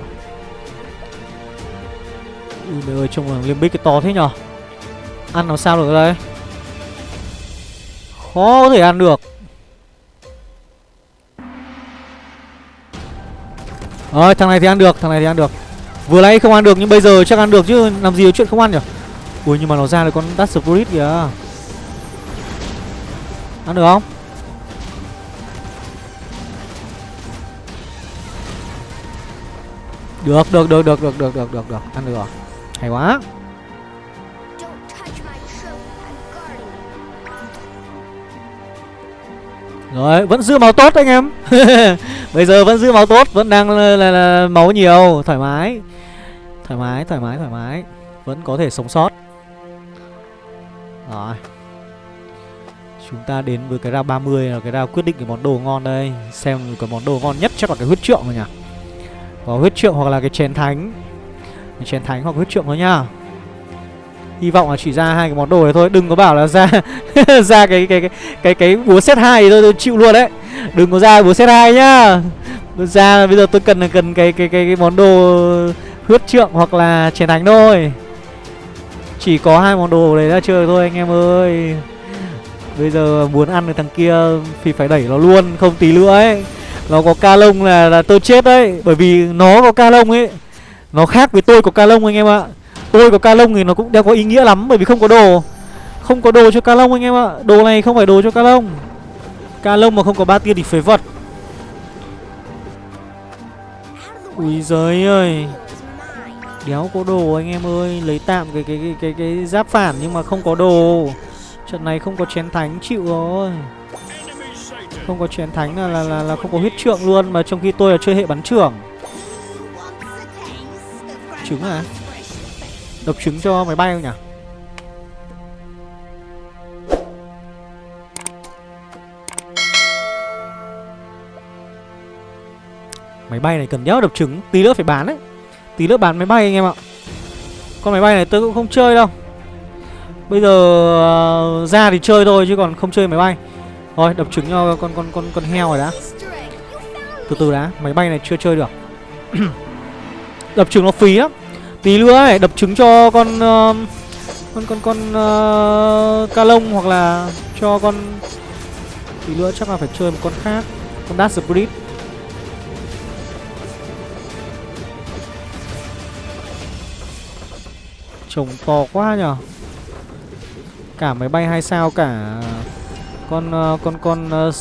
Ui mẹ ơi, trông là liêm bích cái to thế nhở? Ăn làm sao được đây? Khó có thể ăn được. Rồi thằng này thì ăn được, Thằng này thì ăn được. Vừa nãy không ăn được, nhưng bây giờ chắc ăn được chứ, Làm gì có chuyện không ăn nhỉ? Ui, nhưng mà nó ra được con Dust Spirit kìa. Ăn được không? Được được được được được được được được được. Ăn được rồi. Hay quá. Rồi, vẫn giữ máu tốt anh em. <laughs> Bây giờ vẫn giữ máu tốt Vẫn đang là, là, là máu nhiều. Thoải mái. Thoải mái, thoải mái, thoải mái. Vẫn có thể sống sót. Rồi. Chúng ta đến với cái ra 30 là cái ra quyết định cái món đồ ngon đây. Xem cái món đồ ngon nhất chắc là cái huyết trượng rồi nhỉ. Có huyết trượng hoặc là cái chén thánh. Cái Chén thánh hoặc huyết trượng thôi nhá Hy vọng là chỉ ra hai cái món đồ này thôi. Đừng có bảo là ra <laughs> ra cái cái cái cái cái búa set 2 thì tôi, tôi chịu luôn đấy. Đừng có ra búa set hai nhá. Ra bây giờ tôi cần là cần cái cái cái, cái món đồ huyết trượng hoặc là chiến thánh thôi. Chỉ có hai món đồ đấy ra chơi thôi anh em ơi. Bây giờ muốn ăn được thằng kia thì phải đẩy nó luôn Không tí nữa ấy. Nó có ca lông là, là tôi chết đấy. Bởi vì nó có ca lông ấy. Nó khác với tôi có ca lông anh em ạ. Tôi có ca lông thì nó cũng đeo có ý nghĩa lắm Bởi vì không có đồ. Không có đồ cho ca lông anh em ạ. Đồ này không phải đồ cho ca lông Ca lông mà không có ba tia thì phế vật. Ui giới ơi. Đéo có đồ anh em ơi. Lấy tạm cái cái cái cái, cái giáp phản nhưng mà không có đồ. Trận này không có chén thánh chịu rồi. Không có chén thánh là, là là là không có huyết trượng luôn Mà trong khi tôi là chơi hệ bắn trưởng. Trứng à? Đập trứng cho máy bay không nhỉ? Máy bay này cần đéo đập trứng Tí nữa phải bán đấy. Tí nữa bán máy bay anh em ạ. Con máy bay này tôi cũng không chơi đâu. Bây giờ uh, ra thì chơi thôi chứ còn không chơi máy bay. Thôi đập trứng cho con con con con heo rồi đã. Từ từ đã Máy bay này chưa chơi được. <clears throat> Đập trứng nó phí lắm. Tí nữa ấy đập trứng cho con uh, Con con con uh, ca lông hoặc là cho con Tí nữa chắc là phải chơi một con khác Con Dash Spirit trồng to quá nhở Cả máy bay hai sao cả con uh, con con uh,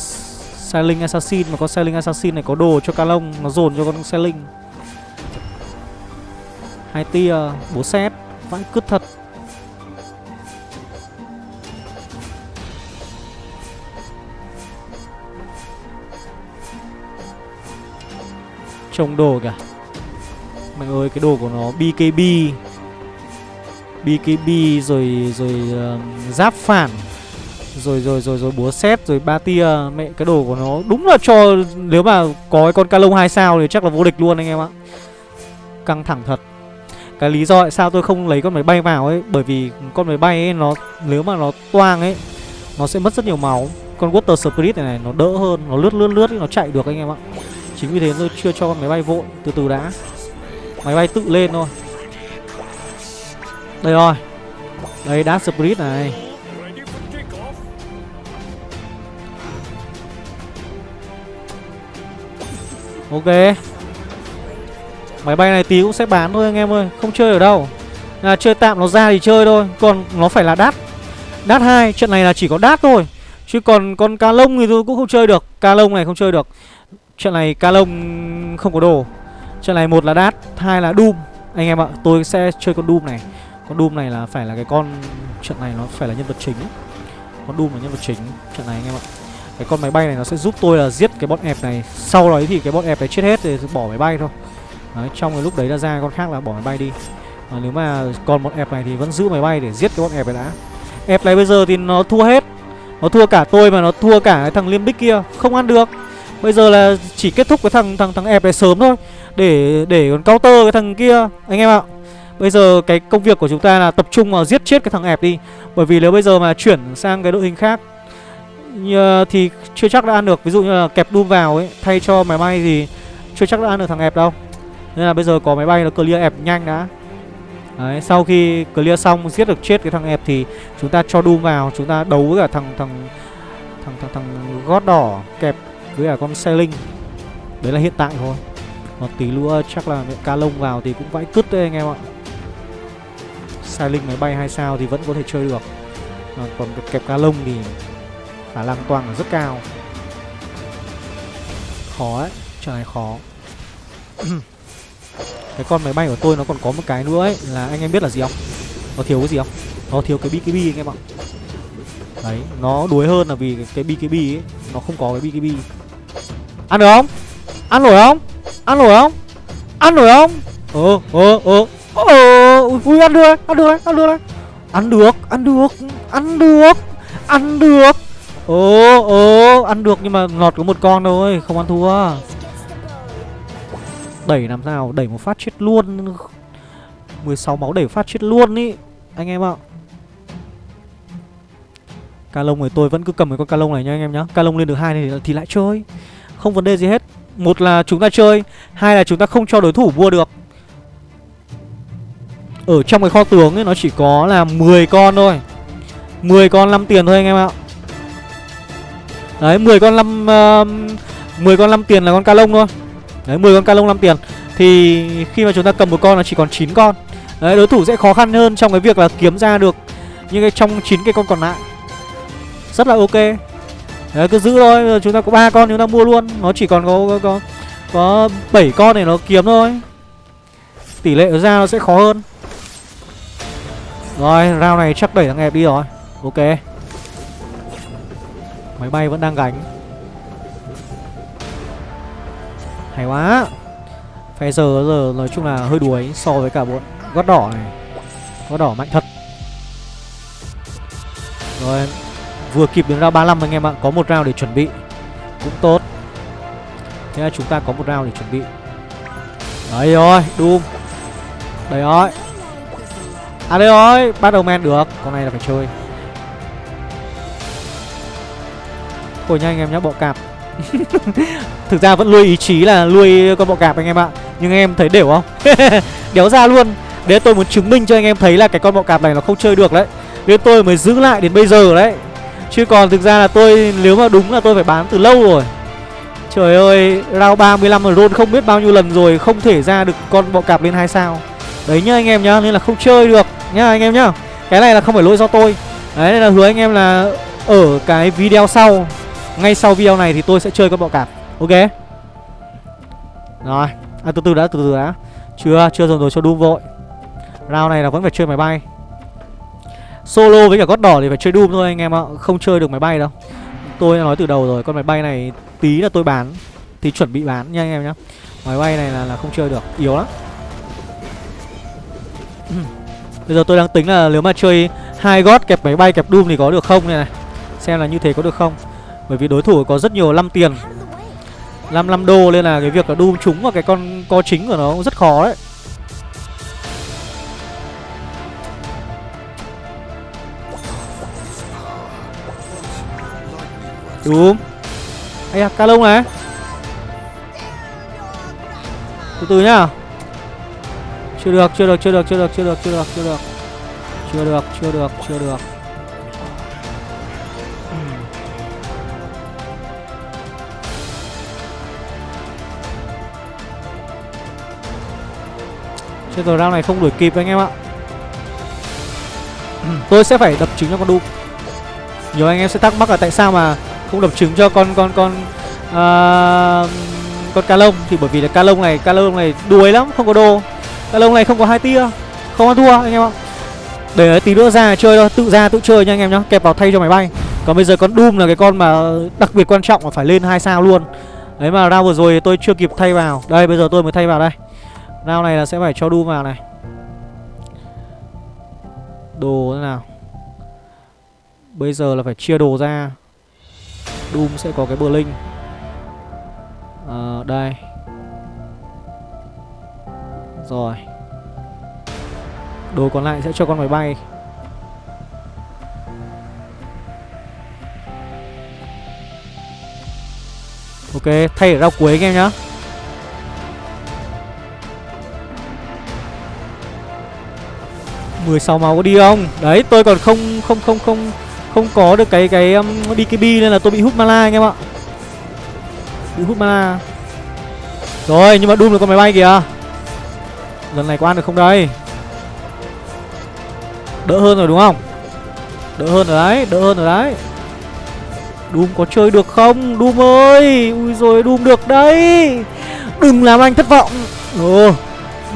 Sailing Assassin mà con Sailing Assassin này có đồ cho ca lông nó dồn cho con Sailing. Hai tia bố xét vãi cứt thật. Trông đồ kìa. Mẹ ơi cái đồ của nó BKB BKB rồi rồi uh, giáp phản. Rồi rồi rồi rồi búa xét rồi ba tia. Mẹ cái đồ của nó đúng là cho nếu mà có cái con ca lông hai sao thì chắc là vô địch luôn anh em ạ. Căng thẳng thật. Cái lý do tại sao tôi không lấy con máy bay vào ấy Bởi vì con máy bay ấy nó Nếu mà nó toang ấy Nó sẽ mất rất nhiều máu. Con Water Spirit này này nó đỡ hơn Nó lướt lướt lướt ấy, nó chạy được anh em ạ. Chính vì thế tôi chưa cho con máy bay vội Từ từ đã. Máy bay tự lên thôi. Đây rồi. Đây Dark Spirit này. Ok. Máy bay này tí cũng sẽ bán thôi anh em ơi Không chơi ở đâu. À, Chơi tạm nó ra thì chơi thôi Còn nó phải là đắt. Đắt 2 Trận này là chỉ có đắt thôi. Chứ còn con ca lông thì tôi cũng không chơi được Ca lông này không chơi được. Trận này ca lông không có đồ. Trận này một là đát hai là Doom. Anh em ạ tôi sẽ chơi con Doom này. Con Doom này là phải là cái con Trận này nó phải là nhân vật chính. Con Doom là nhân vật chính Trận này anh em ạ. Cái con máy bay này nó sẽ giúp tôi là giết cái bọn ẹp này. Sau đó thì cái bọn ẹp này chết hết thì bỏ máy bay thôi đấy, Trong cái lúc đấy là ra con khác là bỏ máy bay đi. À, Nếu mà còn một ép này thì vẫn giữ máy bay để giết cái bọn ép này đã. Ép này bây giờ thì nó thua hết. Nó thua cả tôi mà nó thua cả cái thằng liêm bích kia. Không ăn được. Bây giờ là chỉ kết thúc cái thằng thằng thằng ép này sớm thôi. Để để còn counter cái thằng kia Anh em ạ. Bây giờ cái công việc của chúng ta là tập trung vào giết chết cái thằng ép đi. Bởi vì nếu bây giờ mà chuyển sang cái đội hình khác như, thì chưa chắc đã ăn được. Ví dụ như là kẹp đun vào ấy thay cho máy bay thì chưa chắc đã ăn được thằng ép đâu nên là bây giờ có máy bay nó clear ẹp nhanh đã. Đấy sau khi clear xong giết được chết cái thằng ẹp thì chúng ta cho Doom vào chúng ta đấu với cả thằng thằng thằng thằng, thằng gót đỏ kẹp với cả con xe linh đấy là hiện tại thôi. Còn tí nữa chắc là ca lông vào thì cũng vãi cứt đấy anh em ạ. Xe linh máy bay hai sao thì vẫn có thể chơi được. À, còn kẹp ca lông thì khả năng toàn là rất cao. Khó ấy trời này khó. <clears throat> cái con máy bay của tôi nó còn có một cái nữa ấy là anh em biết là gì không? Nó thiếu cái gì không? Nó thiếu cái bkb anh em ạ. Đấy nó đuối hơn là vì cái, cái bkb ấy nó không có cái bkb ăn được không? Ăn nổi không? Ăn nổi không? Ăn nổi không? Ờ ờ ờ. Ờ ui ăn được ăn được ăn được. Ăn được ăn được ăn được ăn được. Ồ, ồ, ăn được nhưng mà lọt có một con thôi, không ăn thua. Đẩy làm sao, đẩy một phát chết luôn. 16 máu đẩy phát chết luôn ý, anh em ạ. Ca lông này tôi vẫn cứ cầm cái con ca lông này nha anh em nhá. Ca lông lên được hai thì, thì lại chơi. Không vấn đề gì hết. Một là chúng ta chơi, hai là chúng ta không cho đối thủ mua được. Ở trong cái kho tướng ấy nó chỉ có là 10 con thôi. 10 con 5 tiền thôi anh em ạ. Đấy 10 con 5 uh, 10 con 5 tiền là con ca lông thôi Đấy 10 con ca lông 5 tiền. Thì khi mà chúng ta cầm một con là chỉ còn 9 con. Đấy đối thủ sẽ khó khăn hơn trong cái việc là kiếm ra được Những cái trong 9 cái con còn lại. Rất là ok. Đấy cứ giữ thôi chúng ta có ba con chúng ta mua luôn. Nó chỉ còn có có, có, có 7 con để nó kiếm thôi. Tỷ lệ ra nó sẽ khó hơn. Rồi round này chắc đẩy thằng đẹp đi rồi. Ok. Máy bay vẫn đang gánh. Hay quá. Phe giờ giờ nói chung là hơi đuối so với cả bọn gót đỏ này. Gót đỏ mạnh thật. Rồi, Vừa kịp đến round 35 anh em ạ, Có một round để chuẩn bị. Cũng tốt. Thế là chúng ta có một round để chuẩn bị. Đấy rồi, Doom. Đấy rồi. À đây rồi Battleman được. Con này là phải chơi. Thôi nhanh anh em nhá bộ cạp. <laughs> Thực ra vẫn nuôi ý chí là nuôi con bọ cạp anh em ạ. Nhưng anh em thấy đều không? <laughs> Đéo ra luôn. Đấy tôi muốn chứng minh cho anh em thấy là cái con bọ cạp này nó không chơi được đấy. Nên tôi mới giữ lại đến bây giờ đấy. Chứ còn thực ra là tôi, nếu mà đúng là tôi phải bán từ lâu rồi. Trời ơi, Round 35 mà roll không biết bao nhiêu lần rồi, Không thể ra được con bọ cạp lên 2 sao. Đấy nhá anh em nhá, Nên là không chơi được nhá anh em nhá. Cái này là không phải lỗi do tôi. Đấy, nên là hứa anh em là Ở cái video sau ngay sau video này thì tôi sẽ chơi con bọ cạp. Ok? Rồi. À từ từ đã từ từ đã. Chưa chưa dồn rồi cho Doom vội. Round này là vẫn phải chơi máy bay. Solo với cả gót đỏ thì phải chơi Doom thôi anh em ạ. Không chơi được máy bay đâu. Tôi đã nói từ đầu rồi Con máy bay này tí là tôi bán. Thì chuẩn bị bán nha anh em nhá. Máy bay này là, là không chơi được Yếu lắm. Bây giờ tôi đang tính là nếu mà chơi hai gót kẹp máy bay kẹp Doom thì có được không này này? Xem là như thế có được không. Bởi vì đối thủ có rất nhiều năm tiền. 55 đô nên là cái việc là Doom trúng vào cái con co chính của nó cũng rất khó đấy. Đúng. Ây à, ca này. Từ từ nhá. Chưa được, chưa được, chưa được, chưa được, chưa được, chưa được, chưa được. Chưa được, chưa được, chưa được. Chết rồi round này không đuổi kịp anh em ạ. Ừ, tôi sẽ phải đập trứng cho con Doom Nhiều anh em sẽ thắc mắc là tại sao mà không đập trứng cho con con con uh, con ca lông. Thì bởi vì là ca lông này ca lông này đuối lắm không có đồ ca lông này không có hai tia không ăn thua anh em ạ. Để tí nữa ra chơi thôi tự ra tự chơi nha anh em nhá. Kẹp vào thay cho máy bay. Còn bây giờ con doom là cái con mà đặc biệt quan trọng là phải lên hai sao luôn. Đấy mà ra vừa rồi tôi chưa kịp thay vào. Đây bây giờ tôi mới thay vào đây round này là sẽ phải cho đu vào này. Đồ thế nào? Bây giờ là phải chia đồ ra. Doom sẽ có cái bờ linh à, ờ, Đây. Rồi. Đồ còn lại sẽ cho con máy bay. Ok, thay ở rau cuối anh em nhá. Mười sáu máu có đi không? Đấy, tôi còn không không không không không có được cái cái um, BKB nên là tôi bị hút mana anh em ạ. Bị hút mana. Rồi nhưng mà Doom là con máy bay kìa. Lần này có ăn được không đây? Đỡ hơn rồi đúng không? Đỡ hơn rồi đấy Đỡ hơn rồi đấy. Doom có chơi được không? Doom ơi! Ui rồi Doom được đấy. Đừng làm anh thất vọng. Ồ.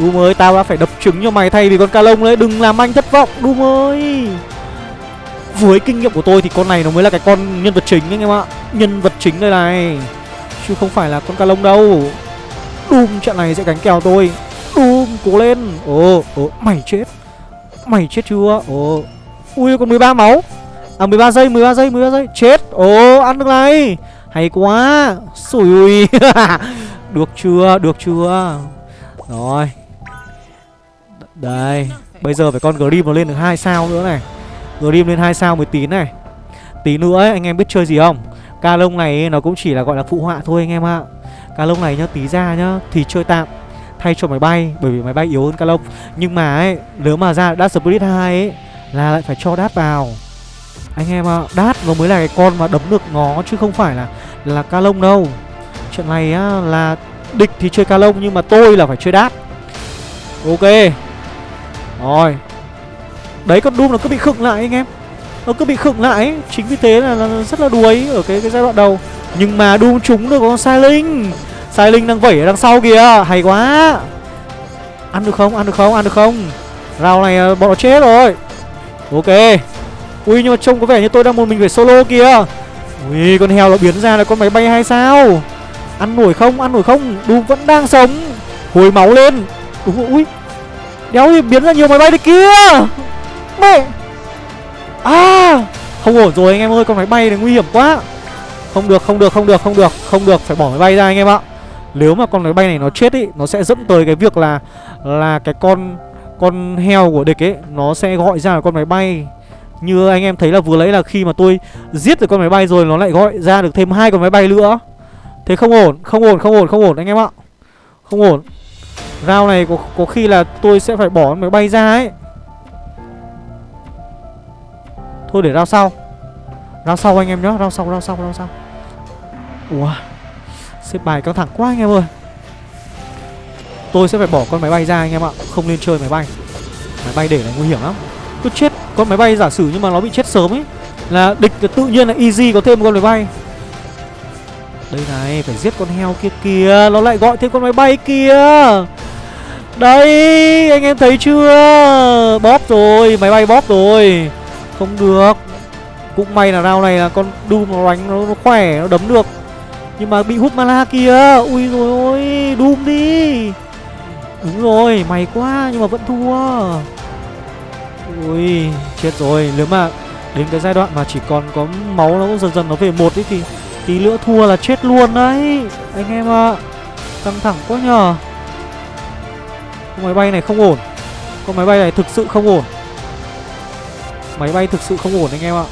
Doom ơi tao đã phải đập trứng cho mày thay vì con ca lông đấy. Đừng làm anh thất vọng Doom ơi với kinh nghiệm của tôi thì con này nó mới là cái con nhân vật chính anh em ạ. Nhân vật chính đây này. Chứ không phải là con ca lông đâu. Doom trận này sẽ gánh kèo tôi. Doom cố lên. Ồ, ồ, mày chết. Mày chết chưa? Ồ. Ui còn 13 máu. À 13 giây, 13 giây, 13 giây. Chết. Ồ, ăn được này. Hay quá. Sủi ui <laughs> Được chưa, được chưa? Rồi. Đây Bây giờ phải con Grim nó lên được hai sao nữa này. Grim lên 2 sao mới tín này. Tí nữa ấy, anh em biết chơi gì không? Ca lông này ấy, nó cũng chỉ là gọi là phụ họa thôi anh em ạ. Ca lông này nhá, tí ra nhá Thì chơi tạm Thay cho máy bay Bởi vì máy bay yếu hơn ca lông. Nhưng mà ấy, nếu mà ra Dark Spirit 2 ấy Là lại phải cho đát vào. Anh em ạ, đát nó mới là cái con mà đấm được nó Chứ không phải là là ca lông đâu. Trận này á, là địch thì chơi ca lông Nhưng mà tôi là phải chơi đát. Ok. Rồi. Đấy con Doom nó cứ bị khựng lại anh em. Nó cứ bị khựng lại. Ấy. Chính vì thế là, là rất là đuối ở cái cái giai đoạn đầu. Nhưng mà Doom trúng được con Sai Linh Sai Linh đang vẩy ở đằng sau kìa. Hay quá. Ăn được không? Ăn được không? Ăn được không? Rào này ờ, bọn nó chết rồi. Ok. Ui nhưng mà trông có vẻ như tôi đang một mình phải solo kìa. Ui con heo nó biến ra là con máy bay hay sao? Ăn nổi không? Ăn nổi không? Doom vẫn đang sống. Hồi máu lên. Đúng rồi, ui. Đéo thì biến ra nhiều máy bay đấy kia. Mẹ. À Không ổn rồi anh em ơi, Con máy bay này nguy hiểm quá. Không được không được không được không được Không được, phải bỏ máy bay ra anh em ạ. Nếu mà con máy bay này nó chết ý, Nó sẽ dẫn tới cái việc là Là cái con Con heo của địch ấy, Nó sẽ gọi ra con máy bay. Như anh em thấy là vừa lấy là khi mà tôi Giết được con máy bay rồi, Nó lại gọi ra được thêm hai con máy bay nữa. Thế không ổn Không ổn không ổn không ổn anh em ạ. Không ổn rao này có, có khi là tôi sẽ phải bỏ máy bay ra ấy. Thôi để rao sau. Rao sau anh em nhá Rao sau rao sau rao sau. Ủa Xếp bài căng thẳng quá anh em ơi. Tôi sẽ phải bỏ con máy bay ra anh em ạ Không nên chơi máy bay. Máy bay để là nguy hiểm lắm. Cứ chết Con máy bay giả sử nhưng mà nó bị chết sớm ấy Là địch tự nhiên là easy có thêm một con máy bay. Đây này Phải giết con heo kia kìa Nó lại gọi thêm con máy bay kia đây Anh em thấy chưa? Bóp rồi Máy bay bóp rồi. Không được. Cũng may là round này là con Doom nó đánh nó, nó khỏe Nó đấm được. Nhưng mà bị hút mana kìa Ui rồi ôi Doom đi. Đúng rồi mày quá nhưng mà vẫn thua. Ui chết rồi. Nếu mà đến cái giai đoạn mà chỉ còn có máu nó dần dần nó về một ấy thì Tí nữa thua là chết luôn đấy. Anh em ạ. À. Căng thẳng quá nhờ. Con máy bay này không ổn. Con máy bay này thực sự không ổn. Máy bay thực sự không ổn anh em ạ.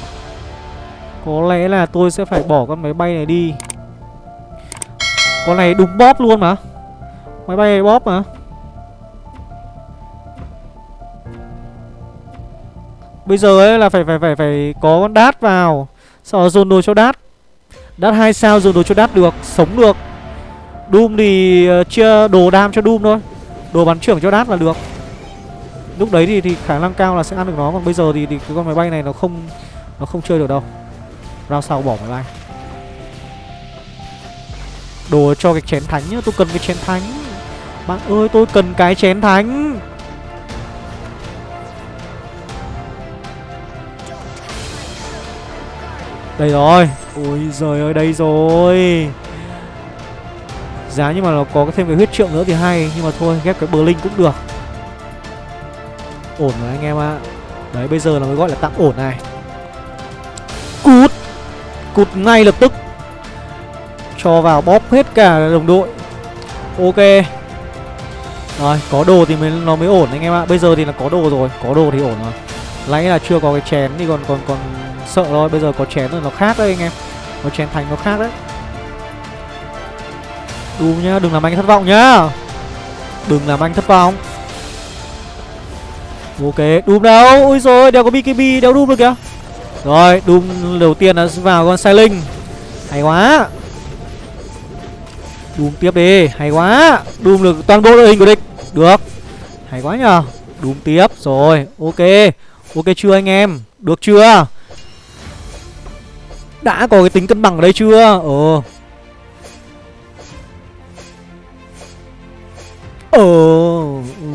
Có lẽ là tôi sẽ phải bỏ con máy bay này đi. Con này đúng bóp luôn mà. Máy bay này bóp mà. Bây giờ ấy là phải phải phải phải có con đát vào. Sau dồn đồ cho đát. Đát hai sao dồn đồ cho đát được, Sống được. Doom thì ờ, chia đồ đam cho Doom thôi. Đồ bắn trưởng cho đát là được. Lúc đấy thì thì khả năng cao là sẽ ăn được nó Còn bây giờ thì, thì cái con máy bay này nó không Nó không chơi được đâu. Rao sau bỏ máy bay. Đồ cho cái chén thánh nhá Tôi cần cái chén thánh. Bạn ơi tôi cần cái chén thánh. Đây rồi. Ôi giời ơi đây rồi. Giá nhưng mà nó có thêm cái huyết trượng nữa thì hay, Nhưng mà thôi, ghép cái bờ cũng được. Ổn rồi anh em ạ. Đấy, bây giờ là mới gọi là tạm ổn này. Cút. Cút ngay lập tức. Cho vào bóp hết cả đồng đội. Ok. Rồi, có đồ thì mới, nó mới ổn anh em ạ. Bây giờ thì là có đồ rồi. Có đồ thì ổn rồi. Lấy là chưa có cái chén thì còn còn còn sợ thôi. Bây giờ có chén rồi, nó khác đấy anh em. Có chén thành nó khác đấy. Đùm nhá, đừng làm anh thất vọng nhá. Đừng làm anh thất vọng. Ok, đùm đâu. Ôi rồi đeo có BKB, đeo đùm được kìa. Rồi, đùm đầu tiên là vào con sai linh Hay quá. Đùm tiếp đi, Hay quá. Đùm được toàn bộ đội hình của địch. Được. Hay quá nhờ. Đùm tiếp, rồi, Ok. Ok chưa anh em? Được chưa? Đã có cái tính cân bằng ở đây chưa? Ờ Ờ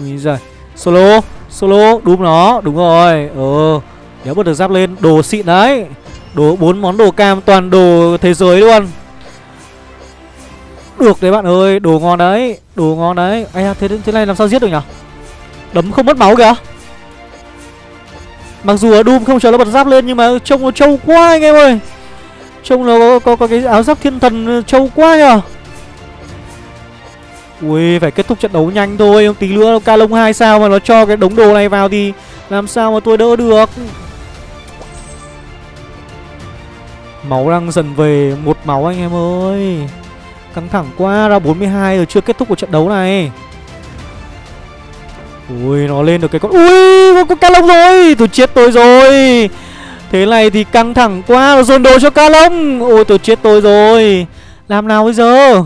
Ui giời. Solo Solo Đúng nó Đúng rồi. Ờ Nếu bật được giáp lên Đồ xịn đấy. Đồ bốn món đồ cam Toàn đồ thế giới luôn. Được đấy bạn ơi Đồ ngon đấy Đồ ngon đấy. Ây thế, thế này làm sao giết được nhỉ? Đấm không mất máu kìa. Mặc dù ở Doom không chờ nó bật giáp lên Nhưng mà trông nó trâu quá anh em ơi. Trông nó có, có, có cái áo giáp thiên thần trâu quá nhờ Ui, phải kết thúc trận đấu nhanh thôi. Tí nữa ca lông 2 sao mà nó cho cái đống đồ này vào thì Làm sao mà tôi đỡ được? Máu đang dần về, một máu anh em ơi. Căng thẳng quá, ra 42 rồi chưa kết thúc của trận đấu này. Ui, nó lên được cái con Ui có con ca lông rồi! Tôi chết tôi rồi. Thế này thì căng thẳng quá, Nó dồn đồ cho ca lông. Ôi, tôi chết tôi rồi. Làm nào bây giờ?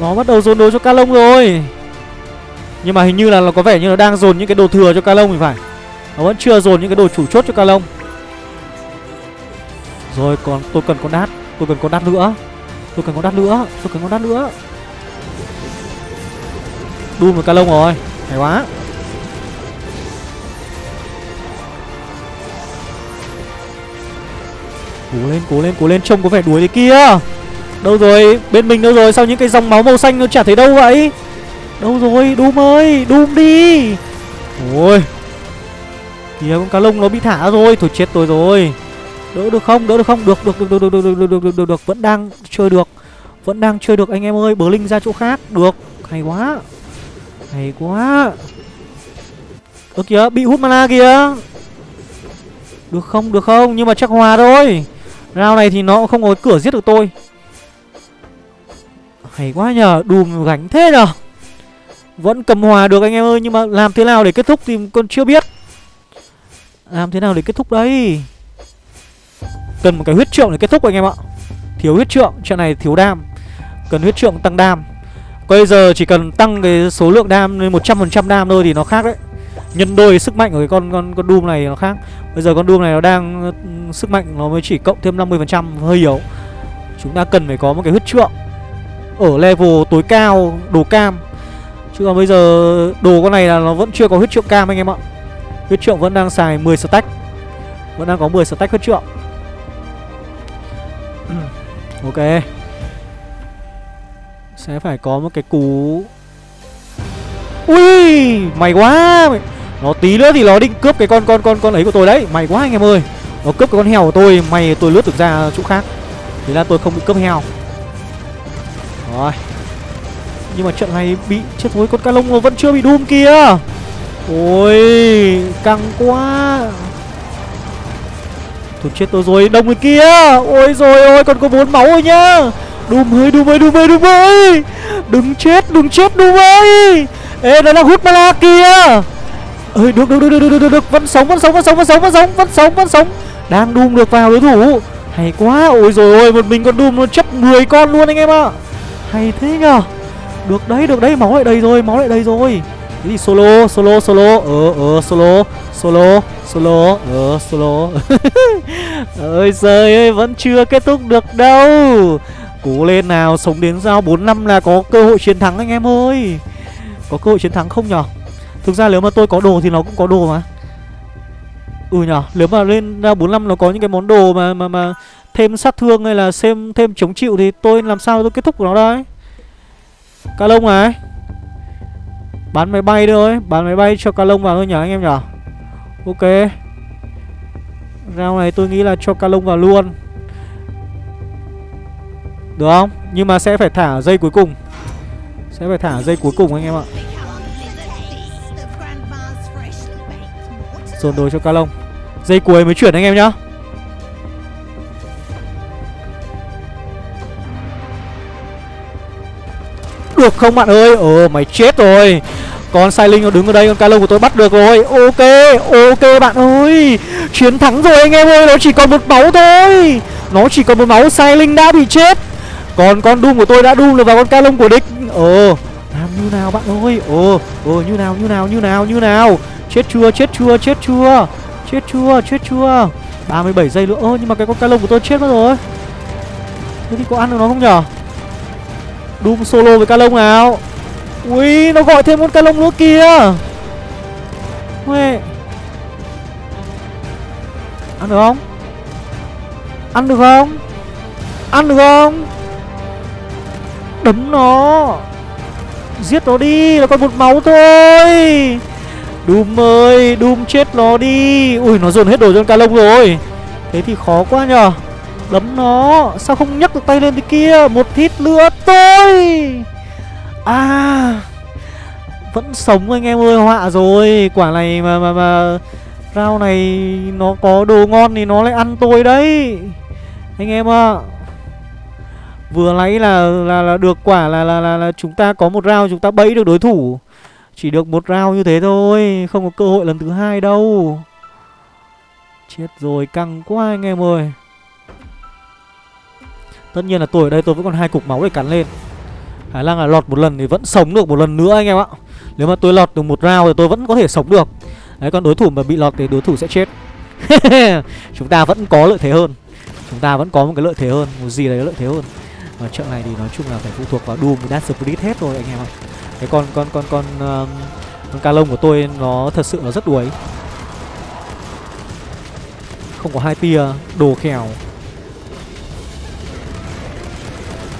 Nó bắt đầu dồn đồ cho ca lông rồi. Nhưng mà hình như là nó có vẻ như nó đang dồn những cái đồ thừa cho ca lông thì phải. Nó vẫn chưa dồn những cái đồ chủ chốt cho ca lông Rồi còn tôi cần con đát. Tôi cần con đát nữa. Tôi cần con đát nữa. Tôi cần con đát nữa. Đun một ca lông rồi. Hay quá. Cố lên, cố lên, cố lên. Trông có vẻ đuổi thế kia. Đâu rồi, bên mình đâu rồi? Sao những cái dòng máu màu xanh nó chả thấy đâu vậy? Đâu rồi, Doom ơi Doom đi! Ôi! Kìa con cá lông nó bị thả rồi. Thôi chết tôi rồi. Đỡ được không, đỡ được không? Được, được, được, được, được, được, được, được, được, được, được. Vẫn đang chơi được. Vẫn đang chơi được anh em ơi. Bờ linh ra chỗ khác. Được, hay quá. Hay quá. Ơ kìa bị hút mana kìa. Được không? Được không? Nhưng mà chắc hòa thôi. Round này thì nó không có cửa giết được tôi. Hay quá nhờ, Đùm gánh thế nhờ. Vẫn cầm hòa được anh em ơi, Nhưng mà làm thế nào để kết thúc thì con chưa biết. Làm thế nào để kết thúc đấy Cần một cái huyết trượng để kết thúc anh em ạ. Thiếu huyết trượng, Trận này thiếu đam. Cần huyết trượng tăng đam. Bây giờ chỉ cần tăng cái số lượng đam lên 100% đam thôi thì nó khác đấy. Nhân đôi sức mạnh của cái con con con Doom này nó khác. Bây giờ con Doom này nó đang ừ, sức mạnh nó mới chỉ cộng thêm 50% hơi yếu. Chúng ta cần phải có một cái huyết trượng. Ở level tối cao, đồ cam. Chứ còn bây giờ đồ con này là nó vẫn chưa có huyết trượng cam anh em ạ. Huyết trượng vẫn đang xài 10 stack. Vẫn đang có 10 stack huyết trượng. <clears throat> Ok. Sẽ phải có một cái cú. Ui Mày quá. Nó tí nữa thì nó định cướp cái con con con con ấy của tôi đấy. Mày quá anh em ơi. Nó cướp cái con heo của tôi Mày tôi lướt được ra chỗ khác. Thế là tôi không bị cướp heo. Rồi. Nhưng mà trận này bị chết thôi Con ca lông nó vẫn chưa bị đun kia. Ôi, Căng quá. Tôi chết tôi rồi Đông người kia. Ôi rồi, ôi, còn có bốn máu rồi nhá. Doom ơi Doom ơi Doom ơi Doom ơi Đừng chết đừng chết Doom ơi Ê nó là hút mana kìa ơi được được được được được được được. Vẫn sống vẫn sống vẫn sống vẫn sống vẫn sống vẫn sống vẫn sống. Đang đùm được vào đối thủ. Hay quá. Ôi rồi, ôi, một mình con đùm nó chấp 10 con luôn anh em ạ hay thế nhở được đấy được đấy, máu lại đầy rồi, máu lại đầy rồi. Cái gì solo solo solo. Ờ ờ solo solo solo. Ờ solo. <laughs> Ơi trời ơi, vẫn chưa kết thúc được đâu. Cố lên nào, sống đến giao 4 năm là có cơ hội chiến thắng anh em ơi. Có cơ hội chiến thắng không nhở thực ra nếu mà tôi có đồ thì nó cũng có đồ mà. Ừ nhở nếu mà lên ra 45 nó có những cái món đồ mà mà mà thêm sát thương hay là xem thêm chống chịu thì tôi làm sao tôi kết thúc của nó đây? Ca lông này. Bán máy bay thôi, Bán máy bay cho ca lông vào thôi nhỉ anh em nhỉ? Ok. Rau này tôi nghĩ là cho ca lông vào luôn. Được không? Nhưng mà sẽ phải thả dây cuối cùng. Sẽ phải thả dây cuối cùng anh em ạ. Dồn đồ cho ca lông Dây cuối mới chuyển anh em nhá. Được không bạn ơi? Ồ mày chết rồi. Con sai linh nó đứng ở đây, Con calo của tôi bắt được rồi. Ok Ok bạn ơi. Chiến thắng rồi anh em ơi, Nó chỉ còn một máu thôi. Nó chỉ còn một máu sai linh đã bị chết. Còn con Doom của tôi đã Doom được vào con calo của địch. Ờ Làm như nào bạn ơi? Ờ Ờ như nào như nào như nào như nào? Chết chưa chết chưa chết chưa? Chết chưa chết chưa? 37 giây nữa. Ơ, nhưng mà cái con calo của tôi chết mất rồi. Thế thì có ăn được nó không nhở? Doom solo với Calong nào. Ui, nó gọi thêm con Calong nữa kìa. Huệ Ăn được không? Ăn được không? Ăn được không? Đấm nó. Giết nó đi nó còn một máu thôi. Doom ơi Doom chết nó đi. Ui, nó dồn hết đồ cho con Calong rồi. Thế thì khó quá nhờ. Đấm nó. Sao không nhấc được tay lên thế kia? Một hit nữa tôi! À Vẫn sống anh em ơi Họa rồi. Quả này mà mà mà Rau này Nó có đồ ngon thì nó lại ăn tôi đấy. Anh em ạ. À. Vừa lấy là, là là được quả là, là là là chúng ta có một round chúng ta bẫy được đối thủ. Chỉ được một round như thế thôi Không có cơ hội lần thứ hai đâu. Chết rồi căng quá anh em ơi. Tất nhiên là tôi ở đây tôi vẫn còn hai cục máu để cắn lên. Khả năng là lọt một lần thì vẫn sống được một lần nữa anh em ạ. Nếu mà tôi lọt được một round thì tôi vẫn có thể sống được. Đấy còn đối thủ mà bị lọt thì đối thủ sẽ chết. <laughs> Chúng ta vẫn có lợi thế hơn. Chúng ta vẫn có một cái lợi thế hơn. Một gì đấy lợi thế hơn. Và trận này thì nói chung là phải phụ thuộc vào Doom Dark Spirit hết rồi anh em ạ. Cái con con con con um, con ca lông của tôi nó thật sự nó rất đuối. Không có hai tia đồ khèo.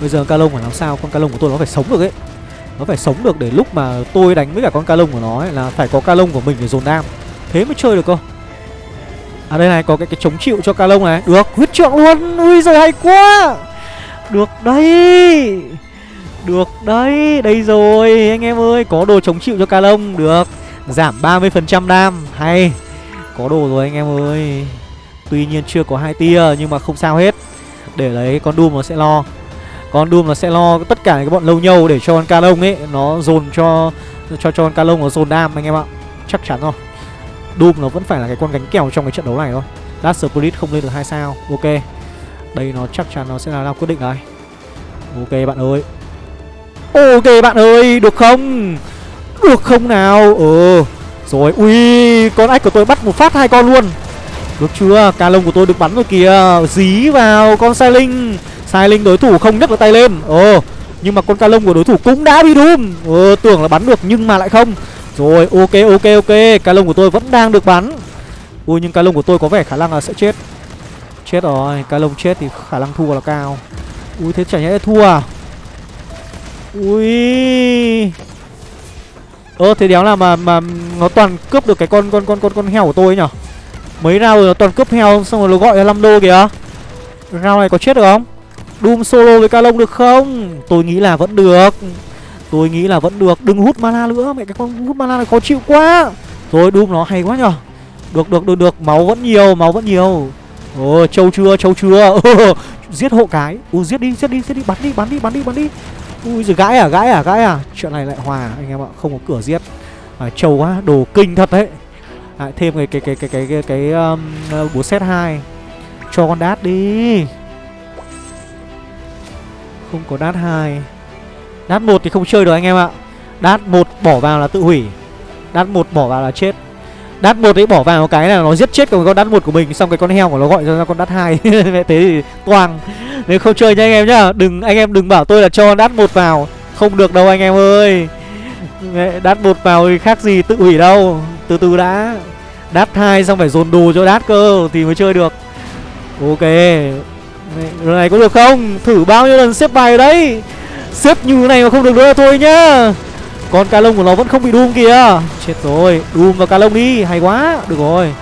Bây giờ ca lông phải làm sao? Con ca lông của tôi nó phải sống được ấy. Nó phải sống được để lúc mà tôi đánh với cả con ca lông của nó ấy, Là phải có ca lông của mình để dồn đam Thế mới chơi được cơ. À đây này có cái cái chống chịu cho ca lông này. Được huyết trượng luôn. Ui giời hay quá. Được đây Được đấy. Đây rồi anh em ơi Có đồ chống chịu cho ca lông Được Giảm 30% đam. Hay Có đồ rồi anh em ơi. Tuy nhiên chưa có hai tia Nhưng mà không sao hết. Để lấy con Doom nó sẽ lo con Doom nó sẽ lo tất cả cái bọn lâu nhâu để cho con ca lông ấy nó dồn cho cho cho con ca lông nó dồn đam anh em ạ. Chắc chắn rồi. Doom nó vẫn phải là cái con gánh kèo trong cái trận đấu này thôi. Last Spirit không lên được hai sao. Ok. Đây nó chắc chắn nó sẽ là lao quyết định đấy Ok bạn ơi. Ok bạn ơi, được không? Được không nào? Ừ. Rồi, ui, con ách của tôi bắt một phát hai con luôn. Được chưa? Ca lông của tôi được bắn rồi kìa. Dí vào con sai linh. Sai linh đối thủ không nhấc được tay lên. Ồ, Nhưng mà con ca lông của đối thủ cũng đã bị Doom Ờ tưởng là bắn được nhưng mà lại không. Rồi, ok ok ok. Ca lông của tôi vẫn đang được bắn. Ui, nhưng ca lông của tôi có vẻ khả năng là sẽ chết. Chết rồi, Ca lông chết thì khả năng thua là cao. Ui, thế chả nhẽ thua à? Ui. Ơ, thế đéo là mà mà nó toàn cướp được cái con con con con con heo của tôi ấy nhở? Mấy rau rồi nó toàn cướp heo xong rồi nó gọi là 5 đô kìa. Rau này có chết được không? Doom solo với Calong được không? Tôi nghĩ là vẫn được. Tôi nghĩ là vẫn được. Đừng hút mana nữa Mẹ cái con hút mana này khó chịu quá. Rồi Doom nó hay quá nhở Được được được được. Máu vẫn nhiều Máu vẫn nhiều. Ồ trâu chưa trâu chưa? <laughs> Giết hộ cái. Ui giết đi giết đi giết đi. Bắn đi bắn đi bắn đi bắn đi. Ui giời gãi à gãi à gãi à. Chuyện này lại hòa anh em ạ. Không có cửa giết. À, Trâu quá đồ kinh thật đấy. À, Thêm cái cái cái cái cái cái, cái um, búa set 2 Cho con đát đi. Không có đát 2 Đát 1 thì không chơi được anh em ạ. Đát 1 bỏ vào là tự hủy. Đát 1 bỏ vào là chết. Đát 1 ấy bỏ vào cái là nó giết chết con con đát 1 của mình, Xong cái con heo của nó gọi ra con đát 2 <laughs> thế thì toàn Nếu không chơi nha anh em nhá. Đừng, anh em đừng bảo tôi là cho đát 1 vào. Không được đâu anh em ơi. Đát 1 vào thì khác gì tự hủy đâu. Từ từ đã. Đát 2 xong phải dồn đồ cho đát cơ Thì mới chơi được. Ok. Lần này có được không? Thử bao nhiêu lần xếp bài đấy? Xếp như này mà không được nữa, thôi nhá. Con ca lông của nó vẫn không bị đun kìa Chết rồi Đun vào ca lông đi, Hay quá. Được rồi.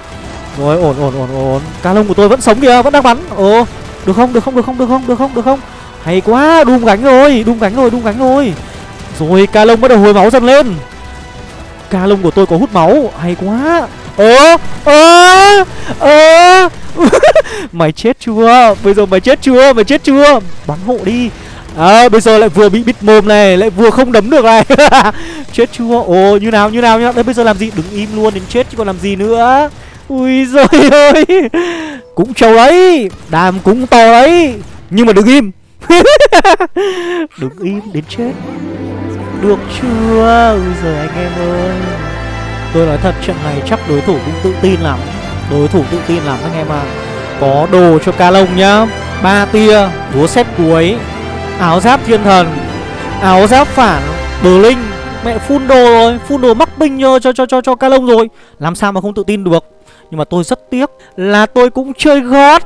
Rồi, ổn ổn ổn ổn. Ca lông của tôi vẫn sống kìa, Vẫn đang bắn. Ồ, Được không được không được không được không được không được không? Hay quá Đun gánh rồi Đun gánh rồi Đun gánh rồi. Rồi ca lông bắt đầu hồi máu dần lên. Ca lông của tôi có hút máu, Hay quá. Ơ Ơ Ơ <laughs> Mày chết chưa? Bây giờ mày chết chưa? Mày chết chưa? Bắn hộ đi. À, bây giờ lại vừa bị bịt mồm này lại vừa không đấm được này. <laughs> Chết chưa? Ồ như nào như nào nhá. Đấy bây giờ làm gì? Đứng im luôn đến chết chứ còn làm gì nữa. Ui rồi <laughs> ơi. Cũng trâu đấy. Đàm cũng to đấy. Nhưng mà đừng im. Đừng im đến chết. Được chưa? Ui giời anh em ơi. Tôi nói thật trận này chắc đối thủ cũng tự tin lắm đối thủ tự tin lắm anh em ạ. À. có đồ cho ca lông nhá. Ba tia búa xét cuối. Áo giáp thiên thần. Áo giáp phản Bờ linh. Mẹ phun đồ rồi Phun đồ mắc binh cho cho cho cho, cho ca lông rồi. Làm sao mà không tự tin được. Nhưng mà tôi rất tiếc Là tôi cũng chơi gót.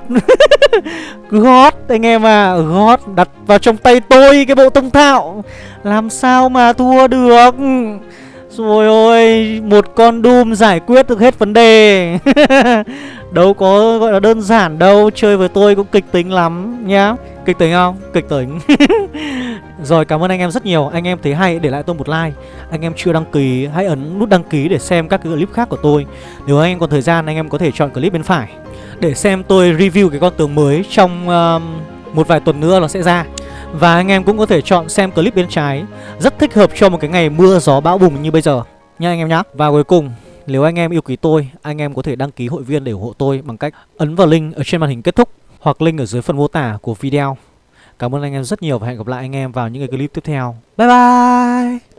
<laughs> Gót anh em à Gót đặt vào trong tay tôi Cái bộ tông thạo. Làm sao mà thua được? Rồi ôi Một con Doom giải quyết được hết vấn đề. <laughs> Đâu có gọi là đơn giản đâu Chơi với tôi cũng kịch tính lắm nhá. Kịch tính không? Kịch tính. <laughs> Rồi cảm ơn anh em rất nhiều. Anh em thấy hay để lại tôi một like. Anh em chưa đăng ký hãy ấn nút đăng ký để xem các cái clip khác của tôi. Nếu anh em còn thời gian anh em có thể chọn clip bên phải Để xem tôi review cái con tường mới trong uh, một vài tuần nữa nó sẽ ra. Và anh em cũng có thể chọn xem clip bên trái Rất thích hợp cho một cái ngày mưa gió bão bùng như bây giờ Nha anh em nhá Và cuối cùng nếu anh em yêu quý tôi, anh em có thể đăng ký hội viên để ủng hộ tôi bằng cách ấn vào link ở trên màn hình kết thúc hoặc link ở dưới phần mô tả của video. Cảm ơn anh em rất nhiều và hẹn gặp lại anh em vào những cái clip tiếp theo. Bye bye!